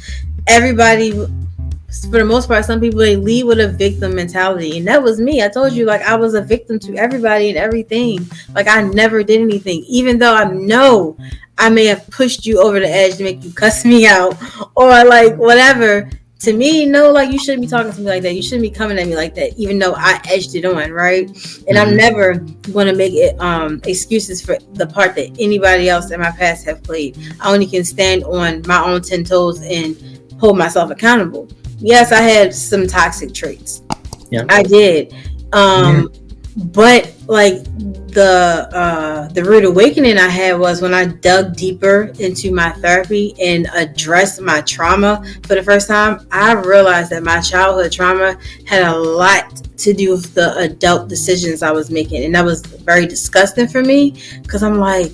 Everybody, for the most part, some people they lead with a victim mentality, and that was me. I told you, like I was a victim to everybody and everything. Like I never did anything, even though I know I may have pushed you over the edge to make you cuss me out or like whatever. To me, no, like you shouldn't be talking to me like that. You shouldn't be coming at me like that, even though I edged it on, right? And mm-hmm. I'm never gonna make it um excuses for the part that anybody else in my past have played. I only can stand on my own ten toes and hold myself accountable. Yes, I had some toxic traits. Yeah. I did. Um mm-hmm but like the uh the rude awakening i had was when i dug deeper into my therapy and addressed my trauma for the first time i realized that my childhood trauma had a lot to do with the adult decisions i was making and that was very disgusting for me because i'm like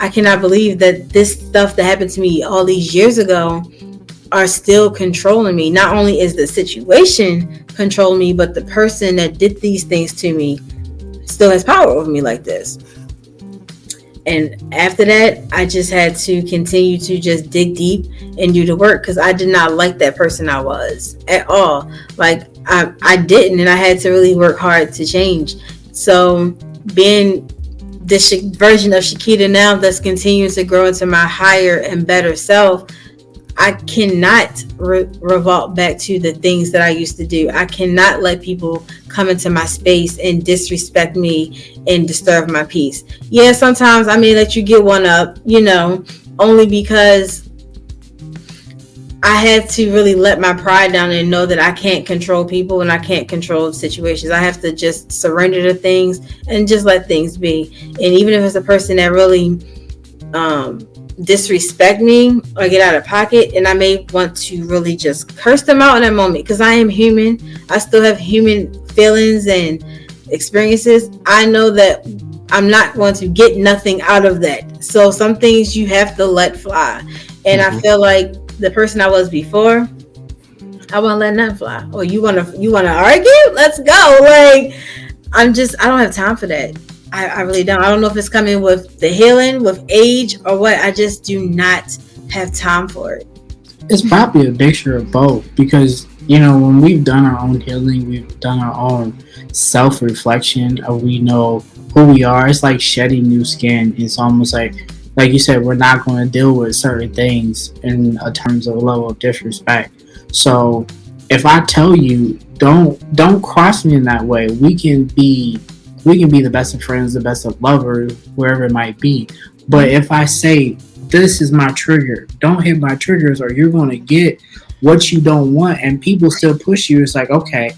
i cannot believe that this stuff that happened to me all these years ago are still controlling me. Not only is the situation controlling me, but the person that did these things to me still has power over me like this. And after that, I just had to continue to just dig deep and do the work because I did not like that person I was at all. Like I, I didn't, and I had to really work hard to change. So being this version of Shakita now that's continuing to grow into my higher and better self, I cannot re- revolt back to the things that I used to do. I cannot let people come into my space and disrespect me and disturb my peace. Yeah, sometimes I may let you get one up, you know, only because I had to really let my pride down and know that I can't control people and I can't control situations. I have to just surrender to things and just let things be. And even if it's a person that really um disrespect me or get out of pocket and i may want to really just curse them out in that moment because i am human. I still have human feelings and experiences. I know that i'm not going to get nothing out of that. So some things you have to let fly. And mm-hmm. i feel like the person i was before i won't let nothing fly. Or you want to you want to argue? Let's go. Like i'm just i don't have time for that I, I really don't. I don't know if it's coming with the healing, with age, or what. I just do not have time for it. It's probably a mixture of both because you know when we've done our own healing, we've done our own self reflection, we know who we are. It's like shedding new skin. It's almost like, like you said, we're not going to deal with certain things in uh, terms of a level of disrespect. So if I tell you don't don't cross me in that way, we can be we can be the best of friends, the best of lovers, wherever it might be. But if I say, this is my trigger, don't hit my triggers or you're going to get what you don't want, and people still push you, it's like, okay,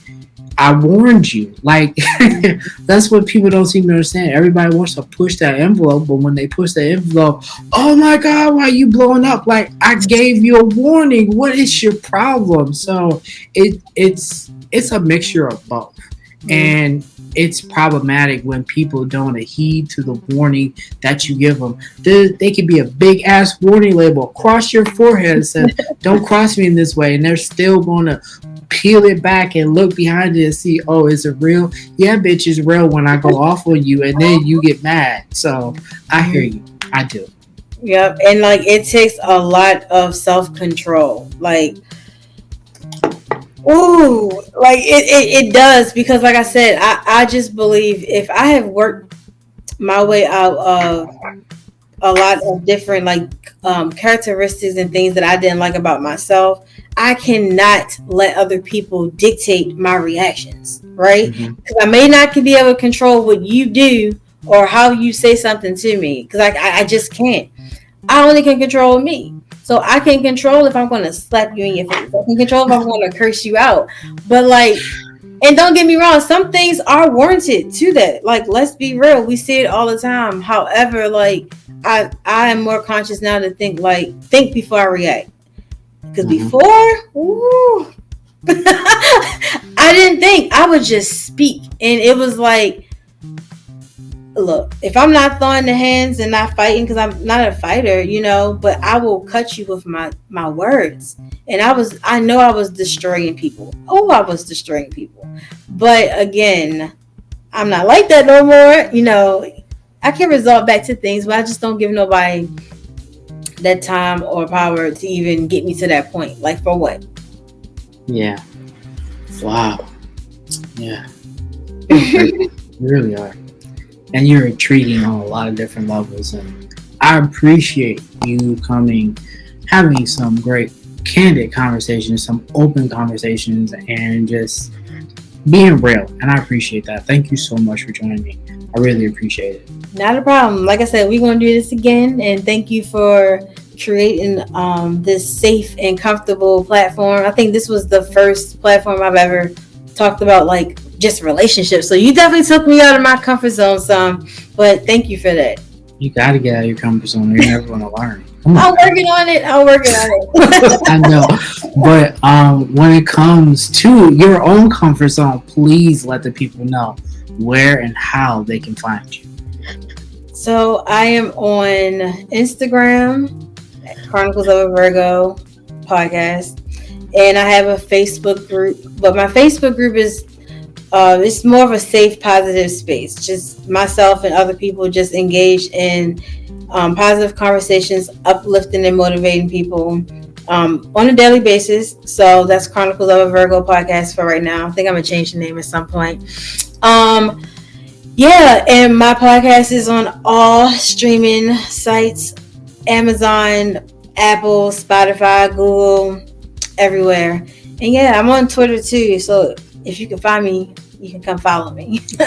I warned you. Like, that's what people don't seem to understand. Everybody wants to push that envelope, but when they push the envelope, oh my God, why are you blowing up? Like, I gave you a warning. What is your problem? So it it's it's a mixture of both. Mm-hmm. And it's problematic when people don't heed to the warning that you give them. They, they could be a big ass warning label across your forehead and say, "Don't cross me in this way," and they're still going to peel it back and look behind it and see, "Oh, is it real?" Yeah, bitch, it's real. When I go off on you, and then you get mad. So I hear you. I do. Yep, and like it takes a lot of self control. Like Ooh, like it, it, it does because like I said, I, I just believe if I have worked my way out of a lot of different like um, characteristics and things that I didn't like about myself, I cannot let other people dictate my reactions, right? Because mm-hmm. I may not be able to control what you do or how you say something to me because I, I, I just can't. I only can control me. So I can control if I'm going to slap you in your face. I can control if I'm going to curse you out. But like, and don't get me wrong, some things are warranted to that. Like, let's be real, we see it all the time. However, like, I I am more conscious now to think like think before I react. Because mm-hmm. before, ooh, I didn't think. I would just speak, and it was like look, if I'm not throwing the hands and not fighting because I'm not a fighter, you know, but I will cut you with my my words. And I was I know I was destroying people. Oh, I was destroying people. But again, I'm not like that no more. You know, I can resort back to things, but I just don't give nobody that time or power to even get me to that point. Like for what? Yeah. Wow. Yeah. you really are and you're intriguing on a lot of different levels. And I appreciate you coming, having some great candid conversations, some open conversations, and just being real. And I appreciate that. Thank you so much for joining me. I really appreciate it. Not a problem. Like I said, we're going to do this again. And thank you for creating um, this safe and comfortable platform. I think this was the first platform I've ever talked about like just relationships. So you definitely took me out of my comfort zone some, but thank you for that. You got to get out of your comfort zone. You're never going to learn. I'm working on it. I'm working on it. I know, but um, when it comes to your own comfort zone, please let the people know where and how they can find you. So I am on Instagram, Chronicles of a Virgo podcast, and I have a Facebook group. But my Facebook group is uh, it's more of a safe, positive space. Just myself and other people just engaged in um, positive conversations, uplifting and motivating people um, on a daily basis. So that's Chronicles of a Virgo podcast for right now. I think I'm gonna change the name at some point. Um, yeah, and my podcast is on all streaming sites: Amazon, Apple, Spotify, Google, everywhere. And yeah, I'm on Twitter too. So if you can find me, you can come follow me.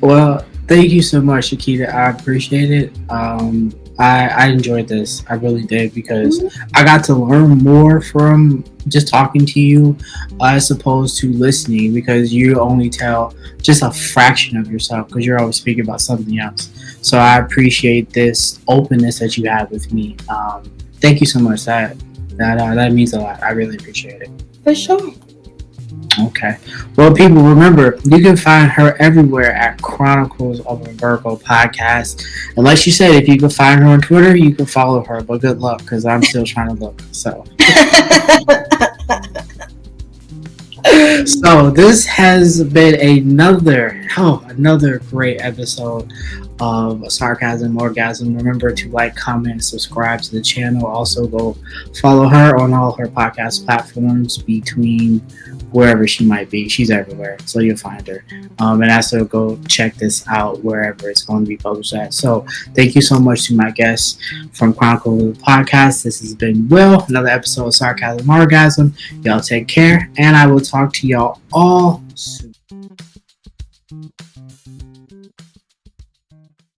well, thank you so much, Shakita. I appreciate it. Um, I, I enjoyed this. I really did because mm-hmm. I got to learn more from just talking to you as opposed to listening because you only tell just a fraction of yourself because you're always speaking about something else. So I appreciate this openness that you have with me. Um, thank you so much. That that uh, that means a lot. I really appreciate it. For sure. Okay. Well, people, remember, you can find her everywhere at Chronicles of a Virgo podcast. And like she said, if you can find her on Twitter, you can follow her. But good luck, because I'm still trying to look. So. so this has been another oh another great episode of sarcasm orgasm remember to like comment subscribe to the channel also go follow her on all her podcast platforms between wherever she might be she's everywhere so you'll find her. Um, and also go check this out wherever it's going to be published at. So thank you so much to my guests from chronicle of the podcast. This has been will another episode of sarcasm orgasm. Y'all take care and i will talk to y'all all soon